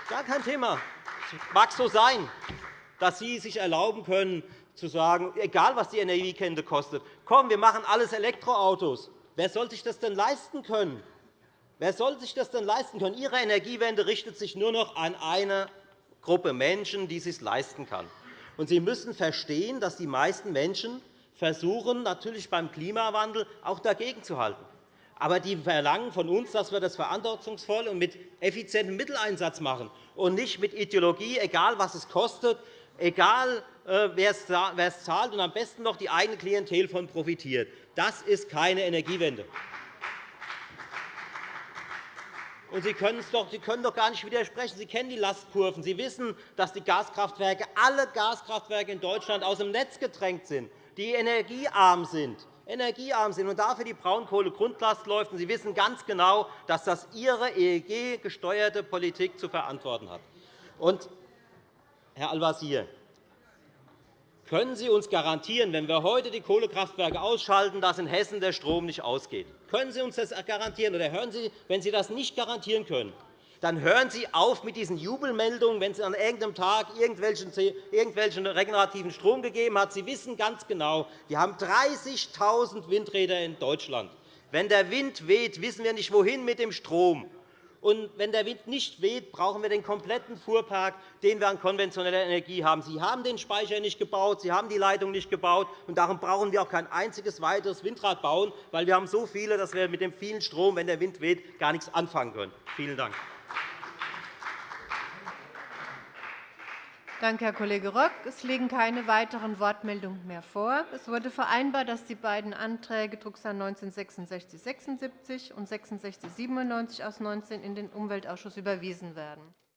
Gar kein Thema. Es mag so sein, dass Sie sich erlauben können, zu sagen, egal was die Energiekette kostet, komm, wir machen alles Elektroautos. Wer soll sich das denn leisten können? Wer soll sich das denn leisten können? Ihre Energiewende richtet sich nur noch an eine Gruppe Menschen, die es sich leisten kann. Und Sie müssen verstehen, dass die meisten Menschen versuchen, natürlich beim Klimawandel auch dagegen zu halten. Aber die verlangen von uns, dass wir das verantwortungsvoll und mit effizientem Mitteleinsatz machen und nicht mit Ideologie, egal was es kostet, egal wer es zahlt und am besten noch die eigene Klientel von profitiert. Das ist keine Energiewende. Und Sie, können doch, Sie können doch gar nicht widersprechen. Sie kennen die Lastkurven. Sie wissen, dass die Gaskraftwerke, alle Gaskraftwerke in Deutschland aus dem Netz gedrängt sind, die energiearm sind energiearm sind und dafür die Braunkohle-Grundlast läuft. Sie wissen ganz genau, dass das Ihre EEG-gesteuerte Politik zu verantworten hat. Und, Herr Al-Wazir, können Sie uns garantieren, wenn wir heute die Kohlekraftwerke ausschalten, dass in Hessen der Strom nicht ausgeht? Können Sie uns das garantieren? Oder hören Sie, wenn Sie das nicht garantieren können, dann hören Sie auf mit diesen Jubelmeldungen, wenn es an irgendeinem Tag irgendwelchen regenerativen Strom gegeben hat. Sie wissen ganz genau, wir haben 30.000 Windräder in Deutschland. Wenn der Wind weht, wissen wir nicht, wohin mit dem Strom. Und wenn der Wind nicht weht, brauchen wir den kompletten Fuhrpark, den wir an konventioneller Energie haben. Sie haben den Speicher nicht gebaut, Sie haben die Leitung nicht gebaut. Und darum brauchen wir auch kein einziges weiteres Windrad bauen, weil wir haben so viele, dass wir mit dem vielen Strom, wenn der Wind weht, gar nichts anfangen können. Vielen Dank. Danke, Herr Kollege Rock. Es liegen keine weiteren Wortmeldungen mehr vor. Es wurde vereinbart, dass die beiden Anträge Drucksache 19-6676 und 6697 aus 19 in den Umweltausschuss überwiesen werden.